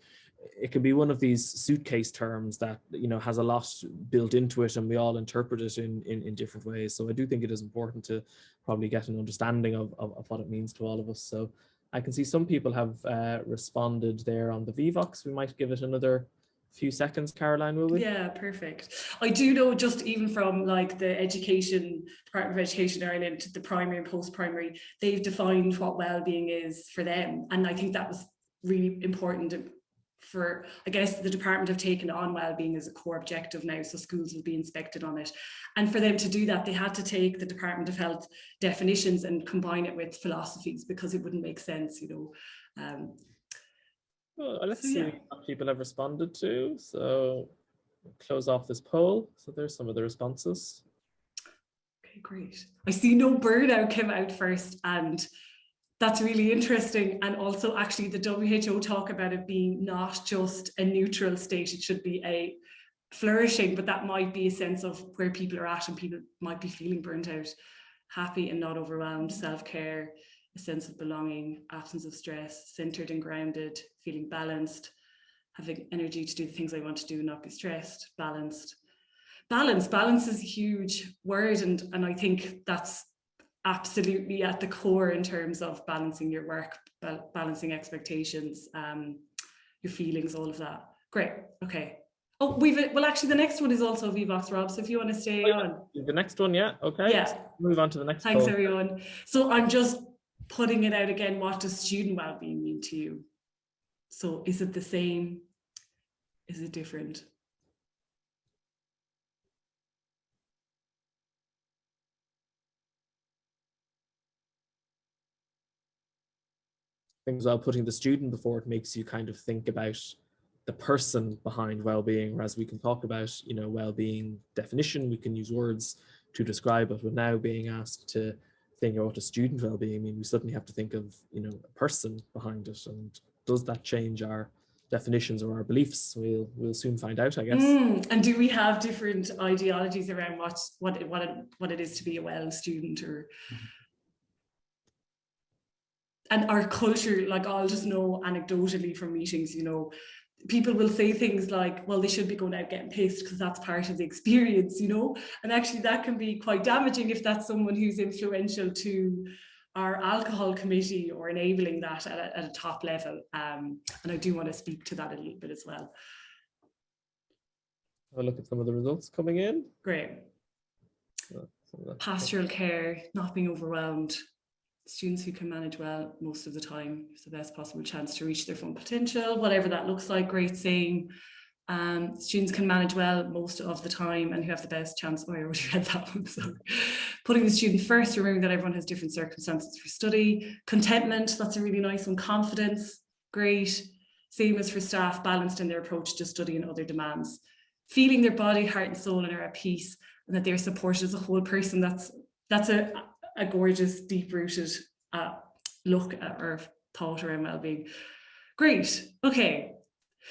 it can be one of these suitcase terms that you know has a lot built into it, and we all interpret it in in, in different ways. So I do think it is important to probably get an understanding of, of, of what it means to all of us. So I can see some people have uh, responded there on the Vevox. We might give it another few seconds, Caroline, will we? Yeah, perfect. I do know just even from like the education, Department of Education Ireland, the primary and post-primary, they've defined what well-being is for them. And I think that was really important for, I guess the department have taken on well-being as a core objective now, so schools will be inspected on it. And for them to do that, they had to take the Department of Health definitions and combine it with philosophies because it wouldn't make sense, you know. Um, Well, let's So, see yeah. what people have responded to. So close off this poll. So there's some of the responses. Okay, great. I see no burnout came out first and that's really interesting. And also actually the WHO talk about it being not just a neutral state, it should be a flourishing, but that might be a sense of where people are at and people might be feeling burnt out, happy and not overwhelmed, self-care, a sense of belonging, absence of stress, centered and grounded, feeling balanced, having energy to do the things I want to do, not be stressed, balanced. Balance. Balance is a huge word and and i think that's absolutely at the core in terms of balancing your work balancing expectations um your feelings all of that great okay oh we've well actually the next one is also Vevox rob so if you want to stay Oh, yeah. on The next one, yeah, okay. Yeah. let's Move on to the next thanks poll. everyone so i'm just putting it out again what does student well-being mean to you so is it the same is it different Things well, putting the student before it makes you kind of think about the person behind well-being, whereas we can talk about, you know, well-being definition, we can use words to describe it, but now being asked to think about a student well-being I mean, we suddenly have to think of, you know, a person behind it. And does that change our definitions or our beliefs? We'll we'll soon find out, I guess. Mm, and do we have different ideologies around what what it, what it, what it is to be a well student or and our culture like I'll just know anecdotally from meetings you know. People will say things like well they should be going out getting pissed because that's part of the experience you know? And actually that can be quite damaging if that's someone who's influential to our alcohol committee or enabling that at a, at a top level. Um, and I do want to speak to that a little bit as well. Have a look at some of the results coming in. great. So, some of the- pastoral care, not being overwhelmed, students who can manage well most of the time, the best possible chance to reach their full potential, whatever that looks like, great saying. Um, students can manage well most of the time and who have the best chance. Oh, I already read that one, sorry. Putting the student first, remembering that everyone has different circumstances for study. Contentment, that's a really nice one. Confidence, great. Same as for staff, balanced in their approach to study and other demands. Feeling their body, heart and soul and are at peace and that they're supported as a whole person. That's that's a, a gorgeous, deep-rooted uh, look at or thought around well-being. Great. Okay.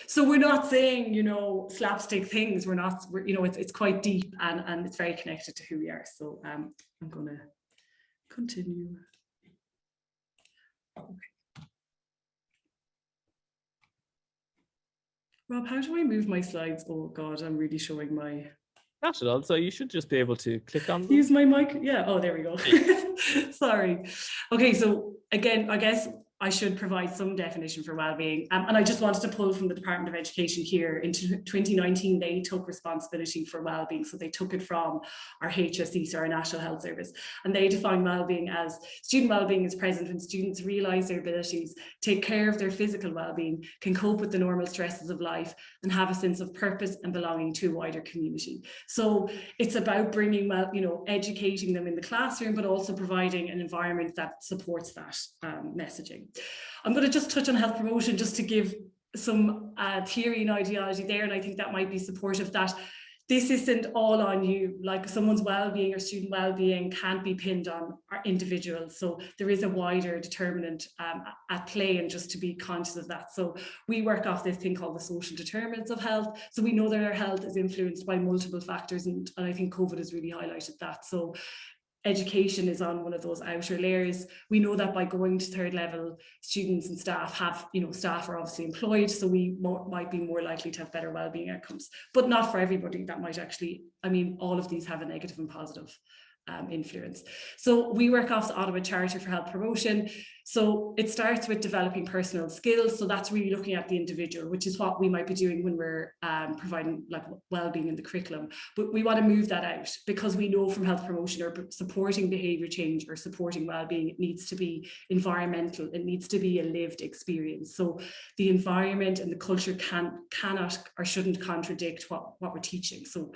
So we're not saying, you know, slapstick things. We're not, we're, you know, it's, it's quite deep and, and it's very connected to who we are. So um, I'm going to continue. Okay. Rob, how do I move my slides? Oh God, I'm really showing my Not at all. So you should just be able to click on them. Use my mic. Yeah. Oh, there we go. Sorry. Okay. So again, I guess I should provide some definition for well-being. Um, and I just wanted to pull from the Department of Education here. In 2019, they took responsibility for well-being. So they took it from our HSE, so our National Health Service. And they define well-being as student well-being is present when students realise their abilities, take care of their physical well-being, can cope with the normal stresses of life, and have a sense of purpose and belonging to a wider community. So it's about bringing well, you know, educating them in the classroom, but also providing an environment that supports that um, messaging. I'm going to just touch on health promotion just to give some uh, theory and ideology there, and I think that might be supportive that this isn't all on you, like someone's well-being or student well-being can't be pinned on our individuals. So there is a wider determinant um, at play and just to be conscious of that. So we work off this thing called the social determinants of health. So we know that our health is influenced by multiple factors and, and I think COVID has really highlighted that. So education is on one of those outer layers. We know that by going to third level, students and staff have, you know, staff are obviously employed, so we more, might be more likely to have better well-being outcomes, but not for everybody. That might actually, I mean, all of these have a negative and positive um, influence. So we work off the Ottawa Charter for Health Promotion. So it starts with developing personal skills. So that's really looking at the individual, which is what we might be doing when we're um, providing like well-being in the curriculum. But we want to move that out because we know from health promotion or supporting behavior change or supporting well-being, it needs to be environmental. It needs to be a lived experience. So the environment and the culture can cannot or shouldn't contradict what, what we're teaching. So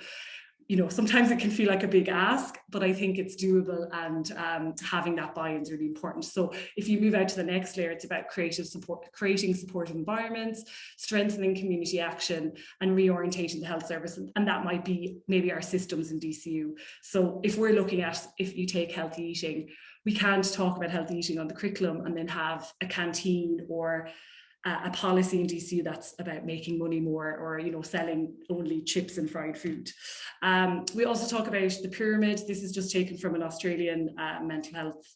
you know, sometimes it can feel like a big ask, but I think it's doable and um, having that buy-in is really important. So if you move out to the next layer, it's about creative support, creating supportive environments, strengthening community action and reorientating the health service. And that might be maybe our systems in DCU. So if we're looking at, if you take healthy eating, we can't talk about healthy eating on the curriculum and then have a canteen or a policy in DCU that's about making money more or you know selling only chips and fried food. Um, we also talk about the pyramid. This is just taken from an Australian uh, mental health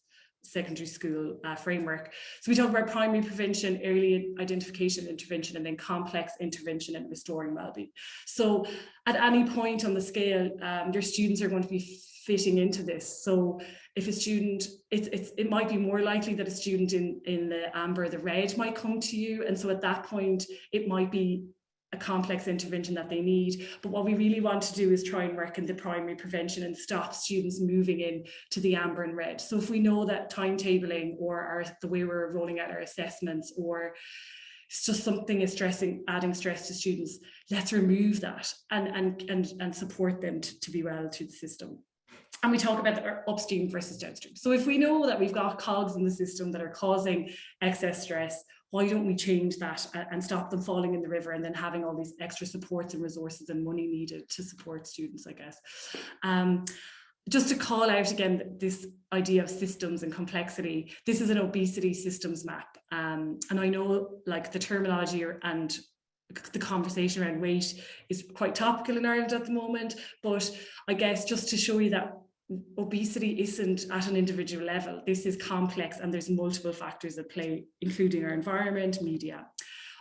secondary school uh, framework. So we talk about primary prevention, early identification, intervention, and then complex intervention and restoring well-being. So at any point on the scale, um, your students are going to be fitting into this. So if a student, it, it, it might be more likely that a student in, in the amber, the red might come to you. And so at that point, it might be a complex intervention that they need. But what we really want to do is try and work in the primary prevention and stop students moving in to the amber and red. So if we know that timetabling or our, the way we're rolling out our assessments or it's just something is stressing, adding stress to students, let's remove that and, and, and, and support them to, to be well to the system and we talk about the upstream versus downstream. So if we know that we've got cogs in the system that are causing excess stress, why don't we change that and stop them falling in the river and then having all these extra supports and resources and money needed to support students, I guess. Um, just to call out again this idea of systems and complexity, this is an obesity systems map. Um, and I know like the terminology and the conversation around weight is quite topical in Ireland at the moment, but I guess just to show you that obesity isn't at an individual level. This is complex and there's multiple factors at play, including our environment, media,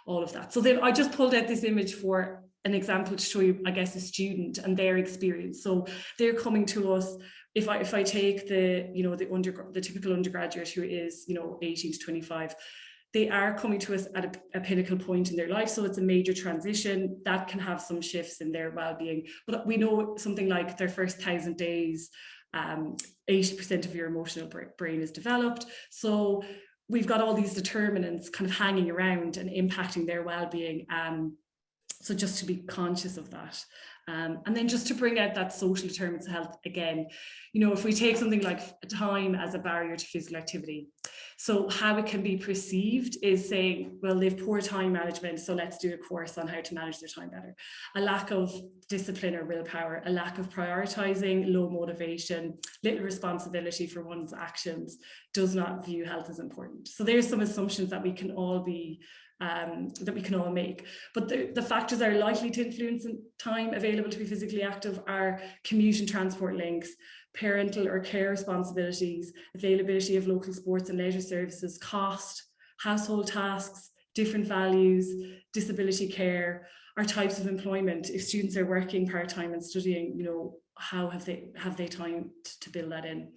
all of that. So then I just pulled out this image for an example to show you, I guess, a student and their experience. So they're coming to us. If I if I take the, you know, the under the typical undergraduate who is, you know, 18 to 25, they are coming to us at a, a, pinnacle point in their life. So it's a major transition that can have some shifts in their well-being. But we know something like their first thousand days, 80% um, of your emotional brain is developed. So we've got all these determinants kind of hanging around and impacting their well-being. Um, so just to be conscious of that. Um, and then just to bring out that social determinants of health again, you know, if we take something like time as a barrier to physical activity, so how it can be perceived is saying, well, they've poor time management, so let's do a course on how to manage their time better. A lack of discipline or willpower, a lack of prioritizing, low motivation, little responsibility for one's actions, does not view health as important. So there's some assumptions that we can all be um, that we can all make. But the, the factors that are likely to influence time available to be physically active are commute and transport links, parental or care responsibilities, availability of local sports and leisure services, cost, household tasks, different values, disability care, our types of employment. If students are working part-time and studying, you know, how have they have they time to, to build that in?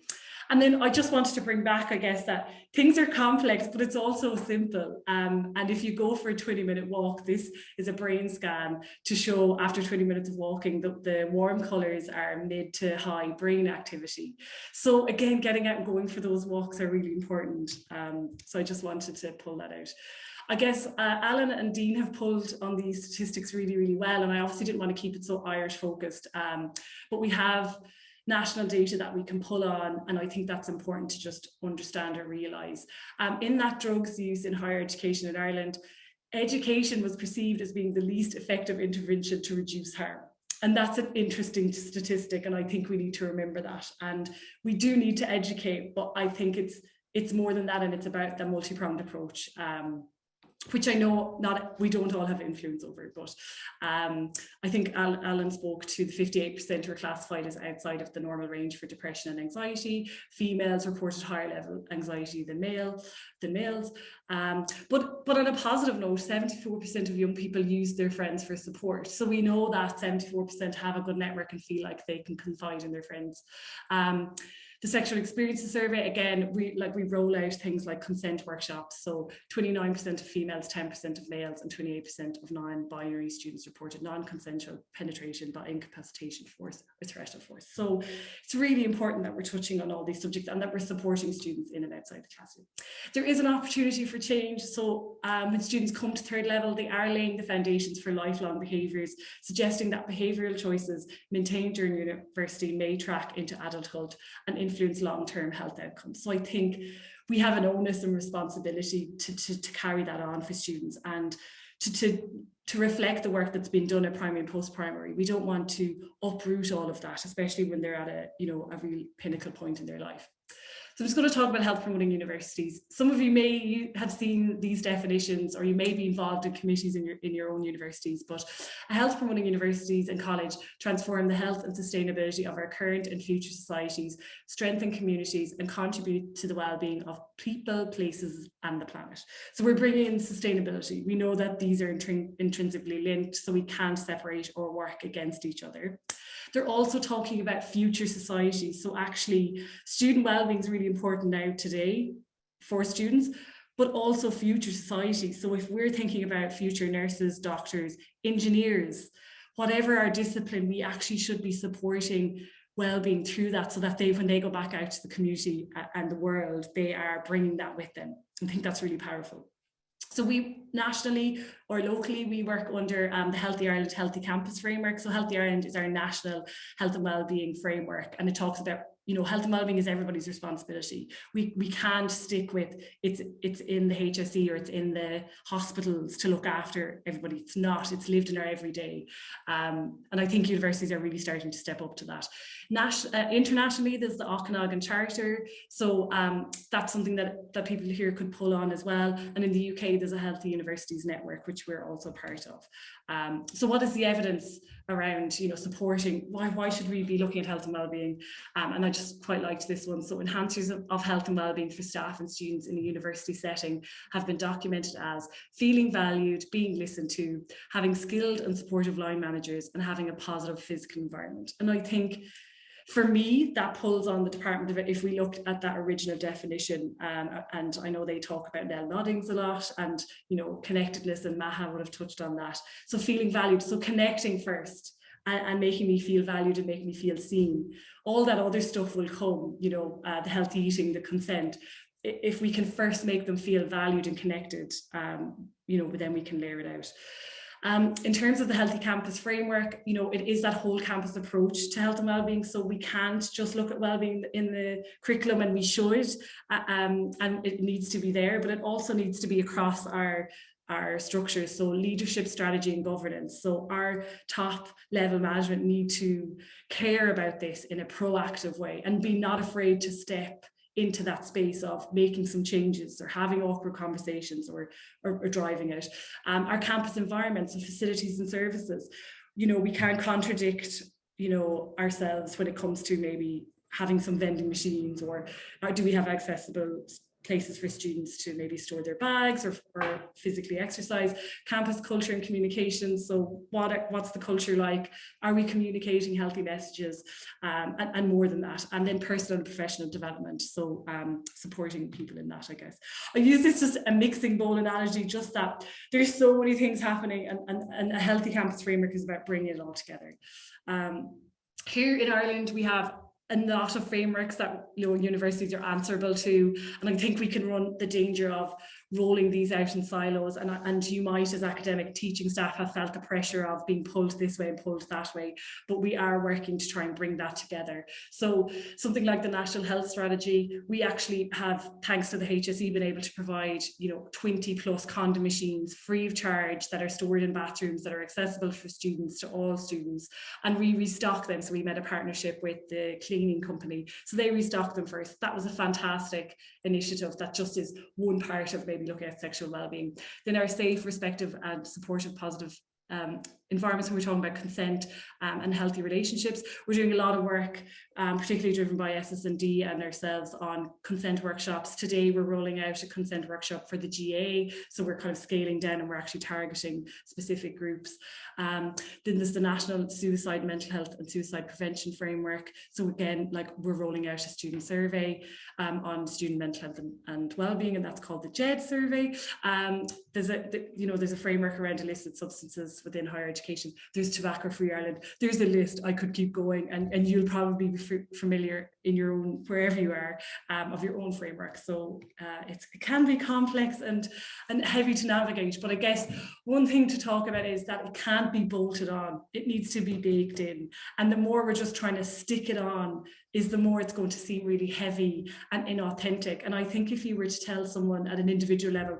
And then I just wanted to bring back, I guess, that things are complex, but it's also simple. Um, and if you go for a 20 minute walk, this is a brain scan to show after 20 minutes of walking, that the warm colors are mid to high brain activity. So again, getting out and going for those walks are really important. Um, so I just wanted to pull that out. I guess uh, Alan and Dean have pulled on these statistics really, really well. And I obviously didn't want to keep it so Irish focused, um, but we have national data that we can pull on. And I think that's important to just understand or realise. Um, in that drugs use in higher education in Ireland, education was perceived as being the least effective intervention to reduce harm. And that's an interesting statistic, and I think we need to remember that. And we do need to educate, but I think it's it's more than that, and it's about the multi-pronged approach. Um, which I know not we don't all have influence over, but um, I think Alan spoke to the 58% were classified as outside of the normal range for depression and anxiety. Females reported higher level anxiety than male than males. Um, but but on a positive note, 74% of young people use their friends for support. So we know that 74% have a good network and feel like they can confide in their friends. Um, the sexual experiences survey, again, we like we roll out things like consent workshops. So 29% of females, 10% of males, and 28% of non-binary students reported non-consensual penetration by incapacitation force or threat of force. So it's really important that we're touching on all these subjects and that we're supporting students in and outside the classroom. There is an opportunity for change. So um, when students come to third level, they are laying the foundations for lifelong behaviours, suggesting that behavioural choices maintained during university may track into adulthood and influence long-term health outcomes. So I think we have an onus and responsibility to, to, to carry that on for students and to, to, to reflect the work that's been done at primary and post-primary. We don't want to uproot all of that, especially when they're at a, you know, a real pinnacle point in their life. So I'm just going to talk about health promoting universities. Some of you may have seen these definitions or you may be involved in committees in your, in your own universities, but health promoting universities and college transform the health and sustainability of our current and future societies, strengthen communities and contribute to the well-being of people, places and the planet. So we're bringing in sustainability. We know that these are intrinsically linked, so we can't separate or work against each other. They're also talking about future societies. So actually student wellbeing is really important now today for students, but also future societies. So if we're thinking about future nurses, doctors, engineers, whatever our discipline, we actually should be supporting well-being through that so that they, when they go back out to the community and the world, they are bringing that with them. I think that's really powerful. So we nationally or locally, we work under um, the Healthy Ireland Healthy Campus Framework. So Healthy Ireland is our national health and wellbeing framework and it talks about you know, health and wellbeing is everybody's responsibility. We we can't stick with it's it's in the HSE or it's in the hospitals to look after everybody. It's not. It's lived in our everyday, um, and I think universities are really starting to step up to that. Nas uh, internationally, there's the Okanagan Charter, so um, that's something that that people here could pull on as well. And in the UK, there's a Healthy Universities Network, which we're also part of. Um, so what is the evidence around, you know, supporting, why, why should we be looking at health and wellbeing? Um, and I just quite liked this one. So enhancers of, of health and well-being for staff and students in a university setting have been documented as feeling valued, being listened to, having skilled and supportive line managers and having a positive physical environment. And I think for me, that pulls on the Department of if we looked at that original definition, um, and I know they talk about Nell Noddings a lot, and you know, connectedness, and Maha would have touched on that. So feeling valued, so connecting first, and, and, making me feel valued and making me feel seen. All that other stuff will come, you know, uh, the healthy eating, the consent. If we can first make them feel valued and connected, um, you know, then we can layer it out. Um, in terms of the Healthy Campus framework, you know, it is that whole campus approach to health and wellbeing. So we can't just look at wellbeing in the curriculum and we should, uh, um, and it needs to be there, but it also needs to be across our our structures so leadership strategy and governance so our top level management need to care about this in a proactive way and be not afraid to step into that space of making some changes or having awkward conversations or, or, or driving it. Um, our campus environments and facilities and services, you know, we can't contradict, you know, ourselves when it comes to maybe having some vending machines or, or do we have accessible places for students to maybe store their bags or, or physically exercise, campus culture and communication. So what, what's the culture like? Are we communicating healthy messages um, and, and, more than that? And then personal and professional development. So um, supporting people in that, I guess. I use this as a mixing bowl analogy, just that there's so many things happening and, and, and a healthy campus framework is about bringing it all together. Um, here in Ireland, we have a lot of frameworks that you know universities are answerable to and I think we can run the danger of rolling these out in silos and, and you might as academic teaching staff have felt the pressure of being pulled this way and pulled that way but we are working to try and bring that together. So something like the national health strategy we actually have thanks to the HSE been able to provide you know 20 plus condom machines free of charge that are stored in bathrooms that are accessible for students to all students and we restock them. So we made a partnership with the cleaning company. So they restock them first. That was a fantastic initiative that just is one part of maybe looking at sexual well-being. Then our safe, respective and supportive positive um, environments when we're talking about consent um, and healthy relationships. We're doing a lot of work, um, particularly driven by SS&D ourselves on consent workshops. Today we're rolling out a consent workshop for the GA, so we're kind of scaling down and we're actually targeting specific groups. Um, then there's the National Suicide Mental Health and Suicide Prevention Framework. So again, like we're rolling out a student survey um, on student mental health and, and well-being, and that's called the JED survey. Um, there's a, the, you know, there's a framework around illicit substances within higher education. There's Tobacco Free Ireland. There's a list. I could keep going, and, and you'll probably be familiar in your own wherever you are um, of your own framework. So uh, it can be complex and and heavy to navigate. But I guess one thing to talk about is that it can't be bolted on. It needs to be baked in. And the more we're just trying to stick it on, is the more it's going to seem really heavy and inauthentic. And I think if you were to tell someone at an individual level,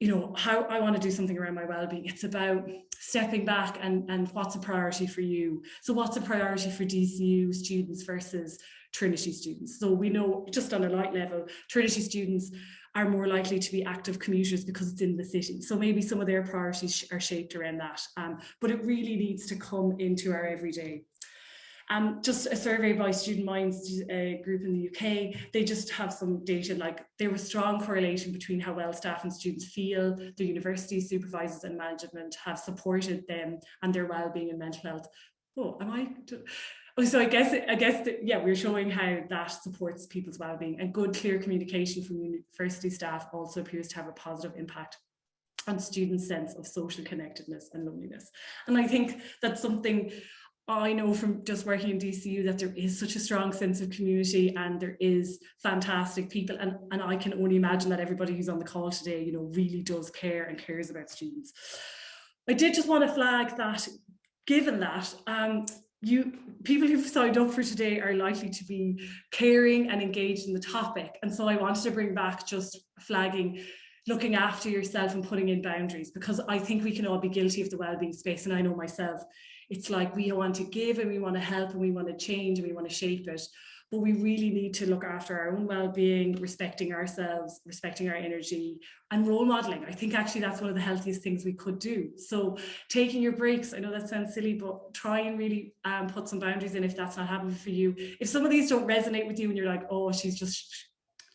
you know, how I want to do something around my well-being. It's about stepping back and, and what's a priority for you. So what's a priority for DCU students versus Trinity students? So we know just on a light level, Trinity students are more likely to be active commuters because it's in the city. So maybe some of their priorities are shaped around that. Um, but it really needs to come into our everyday. Um, just a survey by Student Minds uh, group in the UK, they just have some data like there was strong correlation between how well staff and students feel, the university supervisors and management have supported them and their well-being and mental health. Oh, am I? Oh, so I guess, I guess, that, yeah, we're showing how that supports people's well-being and good, clear communication from university staff also appears to have a positive impact on students' sense of social connectedness and loneliness. And I think that's something I know from just working in DCU that there is such a strong sense of community and there is fantastic people and, and I can only imagine that everybody who's on the call today, you know, really does care and cares about students. I did just want to flag that given that um, you people who've signed up for today are likely to be caring and engaged in the topic and so I wanted to bring back just flagging looking after yourself and putting in boundaries because I think we can all be guilty of the well-being space and I know myself it's like we want to give and we want to help and we want to change and we want to shape it. But we really need to look after our own well-being respecting ourselves respecting our energy and role modeling. I think actually that's one of the healthiest things we could do. So taking your breaks i know that sounds silly but try and really um, put some boundaries in if that's not happening for you. If some of these don't resonate with you and you're like oh she's just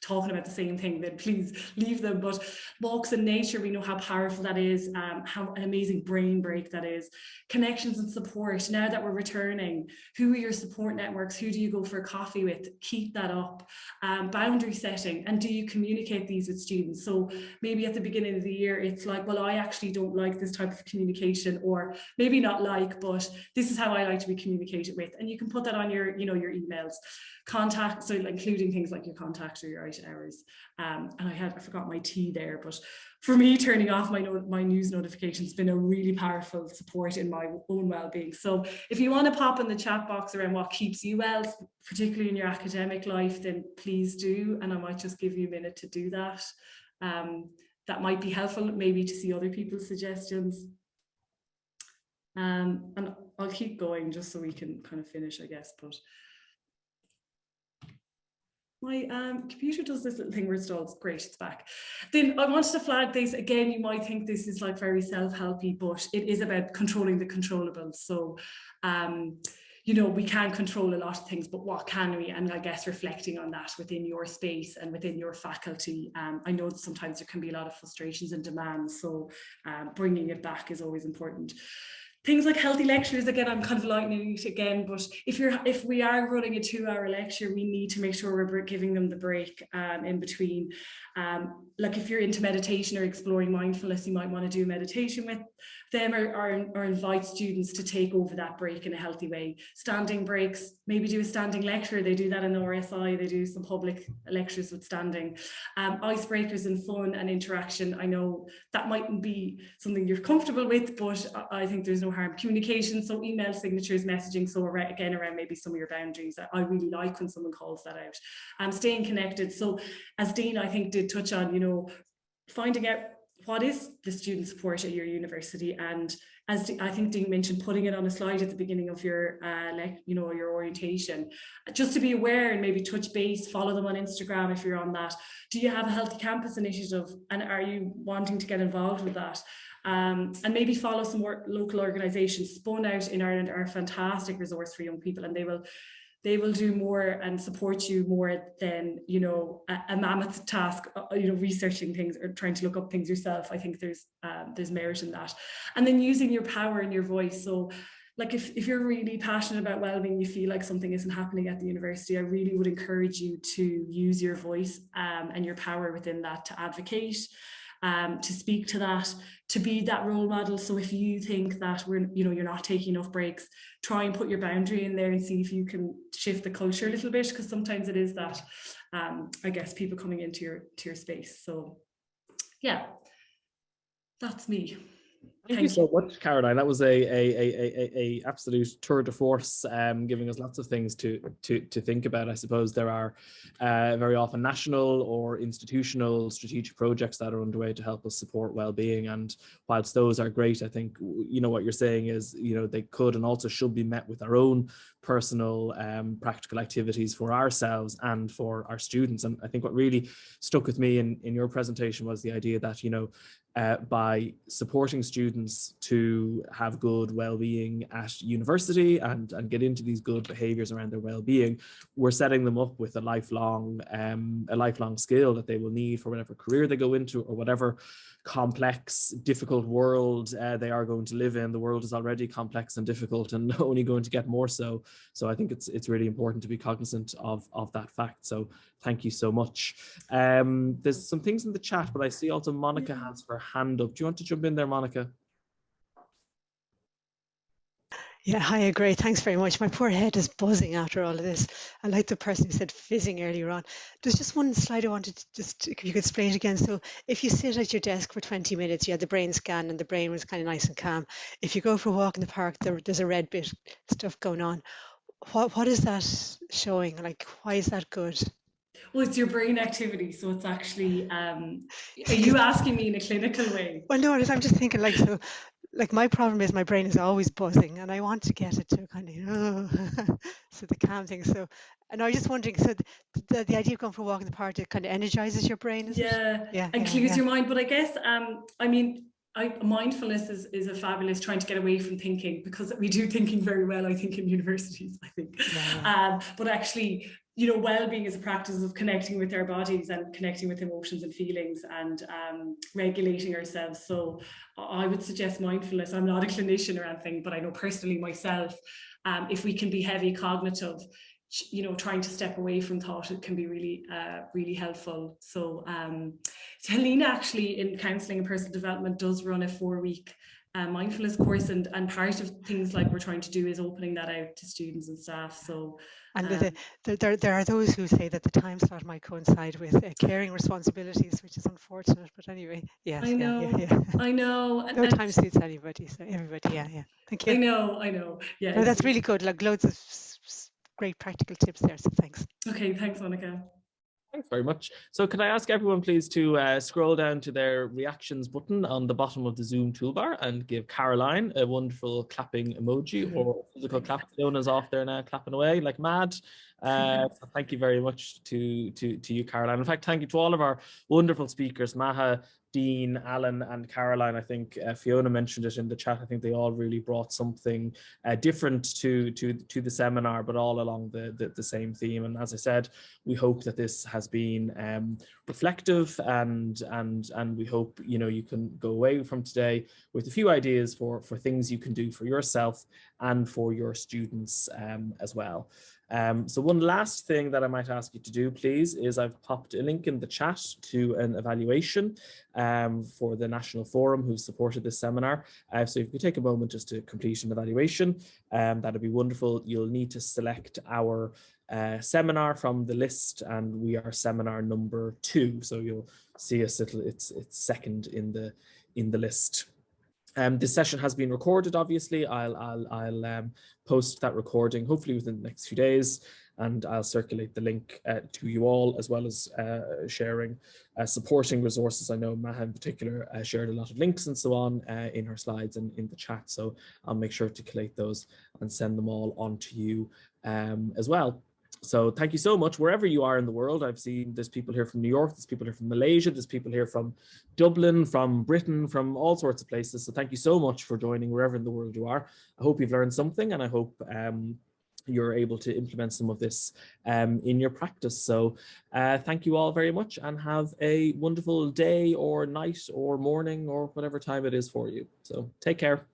talking about the same thing, then please leave them. But walks in nature, we know how powerful that is, um, how an amazing brain break that is. Connections and support. Now that we're returning, who are your support networks? Who do you go for coffee with? Keep that up. Um, boundary setting. And do you communicate these with students? So maybe at the beginning of the year, it's like, well, I actually don't like this type of communication, or maybe not like, but this is how I like to be communicated with. And you can put that on your, you know, your emails contact, so including things like your contact or your out hours. Um, and I had, I forgot my tea there, but for me, turning off my, no, my news notifications has been a really powerful support in my own well-being. So if you want to pop in the chat box around what keeps you well, particularly in your academic life, then please do. And I might just give you a minute to do that. Um, that might be helpful, maybe to see other people's suggestions. Um, and I'll keep going just so we can kind of finish, I guess, but my um, computer does this little thing where it stalls. Great, it's back. Then I wanted to flag this again. You might think this is like very self-helpy, but it is about controlling the controllables. So, um, you know, we can control a lot of things, but what can we? And I guess reflecting on that within your space and within your faculty. Um, I know sometimes there can be a lot of frustrations and demands, so um, bringing it back is always important things like healthy lectures again i'm kind of lightening it again but if you're if we are running a two hour lecture we need to make sure we're giving them the break um, in between. Um, like if you're into meditation or exploring mindfulness you might want to do meditation with them or, or, or invite students to take over that break in a healthy way. Standing breaks maybe do a standing lecture. They do that in the RSI they do some public lectures with standing. Um, icebreakers and fun and interaction I know that mightn't be something you're comfortable with but I think there's no harm. Communication, so email signatures, messaging, so around, again around maybe some of your boundaries. I really like when someone calls that out. Um, staying connected. So as Dean, I think did touch on, you know, finding out what is the student support at your university and as I think Dean mentioned, putting it on a slide at the beginning of your, uh, like, you know, your orientation, just to be aware and maybe touch base, follow them on Instagram if you're on that. Do you have a healthy campus initiative and are you wanting to get involved with that? Um, and maybe follow some more local organizations. Spun Out in Ireland are a fantastic resource for young people and they will they will do more and support you more than you know a, a mammoth task uh, you know researching things or trying to look up things yourself i think there's um, there's merit in that and then using your power and your voice so like if, if you're really passionate about well-being you feel like something isn't happening at the university i really would encourage you to use your voice um, and your power within that to advocate um, to speak to that, to be that role model. So if you think that we're, you know, you're not taking enough breaks, try and put your boundary in there and see if you can shift the culture a little bit, because sometimes it is that, um, I guess, people coming into your to your space. So yeah, that's me. Thank, Thank you so much, Caroline. That was a a, a, a, a absolute tour de force, um, giving us lots of things to to to think about. I suppose there are uh, very often national or institutional strategic projects that are underway to help us support well-being. And whilst those are great, I think you know what you're saying is you know they could and also should be met with our own personal um, practical activities for ourselves and for our students. And I think what really stuck with me in in your presentation was the idea that you know uh, by supporting students to have good well-being at university and, and get into these good behaviors around their well-being, we're setting them up with a lifelong um, a lifelong skill that they will need for whatever career they go into or whatever complex, difficult world uh, they are going to live in. The world is already complex and difficult and only going to get more so. So I think it's it's really important to be cognizant of, of that fact. So thank you so much. Um, there's some things in the chat, but I see also Monica has her hand up. Do you want to jump in there, Monica? Yeah, hi, agree. Thanks very much. My poor head is buzzing after all of this. I like the person who said fizzing earlier on. There's just one slide I wanted to just, if you could explain it again. So if you sit at your desk for 20 minutes, you had the brain scan and the brain was kind of nice and calm. If you go for a walk in the park, there, there's a red bit stuff going on. What, what is that showing? Like, why is that good? Well, it's your brain activity, so it's actually. Um, are you asking me in a clinical way? Well, no, I'm just thinking like so like my problem is my brain is always buzzing and I want to get it to kind of, oh, so the calm thing. So, and I was just wondering, so the, the, the idea of going for a walk in the park, it kind of energizes your brain, yeah, yeah, and yeah, clears yeah. your mind. But I guess, um, I mean, I, mindfulness is, is a fabulous trying to get away from thinking because we do thinking very well, I think, in universities, I think. Um, but actually you know, well-being is a practice of connecting with our bodies and connecting with emotions and feelings and um, regulating ourselves. So I would suggest mindfulness. I'm not a clinician or anything, but I know personally myself, um, if we can be heavy cognitive, you know, trying to step away from thought, it can be really, uh, really helpful. So, um, so Helena actually in counselling and personal development does run a four-week uh, mindfulness course and, and part of things like we're trying to do is opening that out to students and staff. So and um, the, the, there, there are those who say that the time slot might coincide with uh, caring responsibilities, which is unfortunate. But anyway, yeah, I know, yeah, yeah, yeah. I know. no time suits anybody. So everybody, yeah, yeah. Thank you. I know, I know. Yeah, no, that's really good. Like loads of great practical tips there. So thanks. Okay, thanks, Monica. Thanks very much. So can I ask everyone please to uh, scroll down to their reactions button on the bottom of the Zoom toolbar and give Caroline a wonderful clapping emoji or physical clap. Fiona's off there now clapping away like mad. Uh, so thank you very much to, to, to you, Caroline. In fact, thank you to all of our wonderful speakers, Maha, Dean, Alan and Caroline, I think uh, Fiona mentioned it in the chat. I think they all really brought something uh, different to, to, to the seminar, but all along the, the, the, same theme. And as I said, we hope that this has been um, reflective and, and, and we hope, you know, you can go away from today with a few ideas for, for things you can do for yourself and for your students um, as well. Um, so one last thing that I might ask you to do, please, is I've popped a link in the chat to an evaluation um, for the National Forum who supported this seminar. Uh, so if you could take a moment just to complete an evaluation, um, that'd be wonderful. You'll need to select our uh, seminar from the list and we are seminar number two. So you'll see us, it's, it's second in the, in the list. Um, this session has been recorded, obviously. I'll, I'll, I'll um, post that recording hopefully within the next few days and I'll circulate the link uh, to you all as well as uh, sharing uh, supporting resources. I know Maha in particular uh, shared a lot of links and so on uh, in her slides and in the chat. So I'll make sure to collate those and send them all on to you um, as well. So thank you so much, wherever you are in the world. I've seen there's people here from New York, there's people here from Malaysia, there's people here from Dublin, from Britain, from all sorts of places. So thank you so much for joining wherever in the world you are. I hope you've learned something and I hope um, you're able to implement some of this um, in your practice. So uh, thank you all very much and have a wonderful day or night or morning or whatever time it is for you. So take care.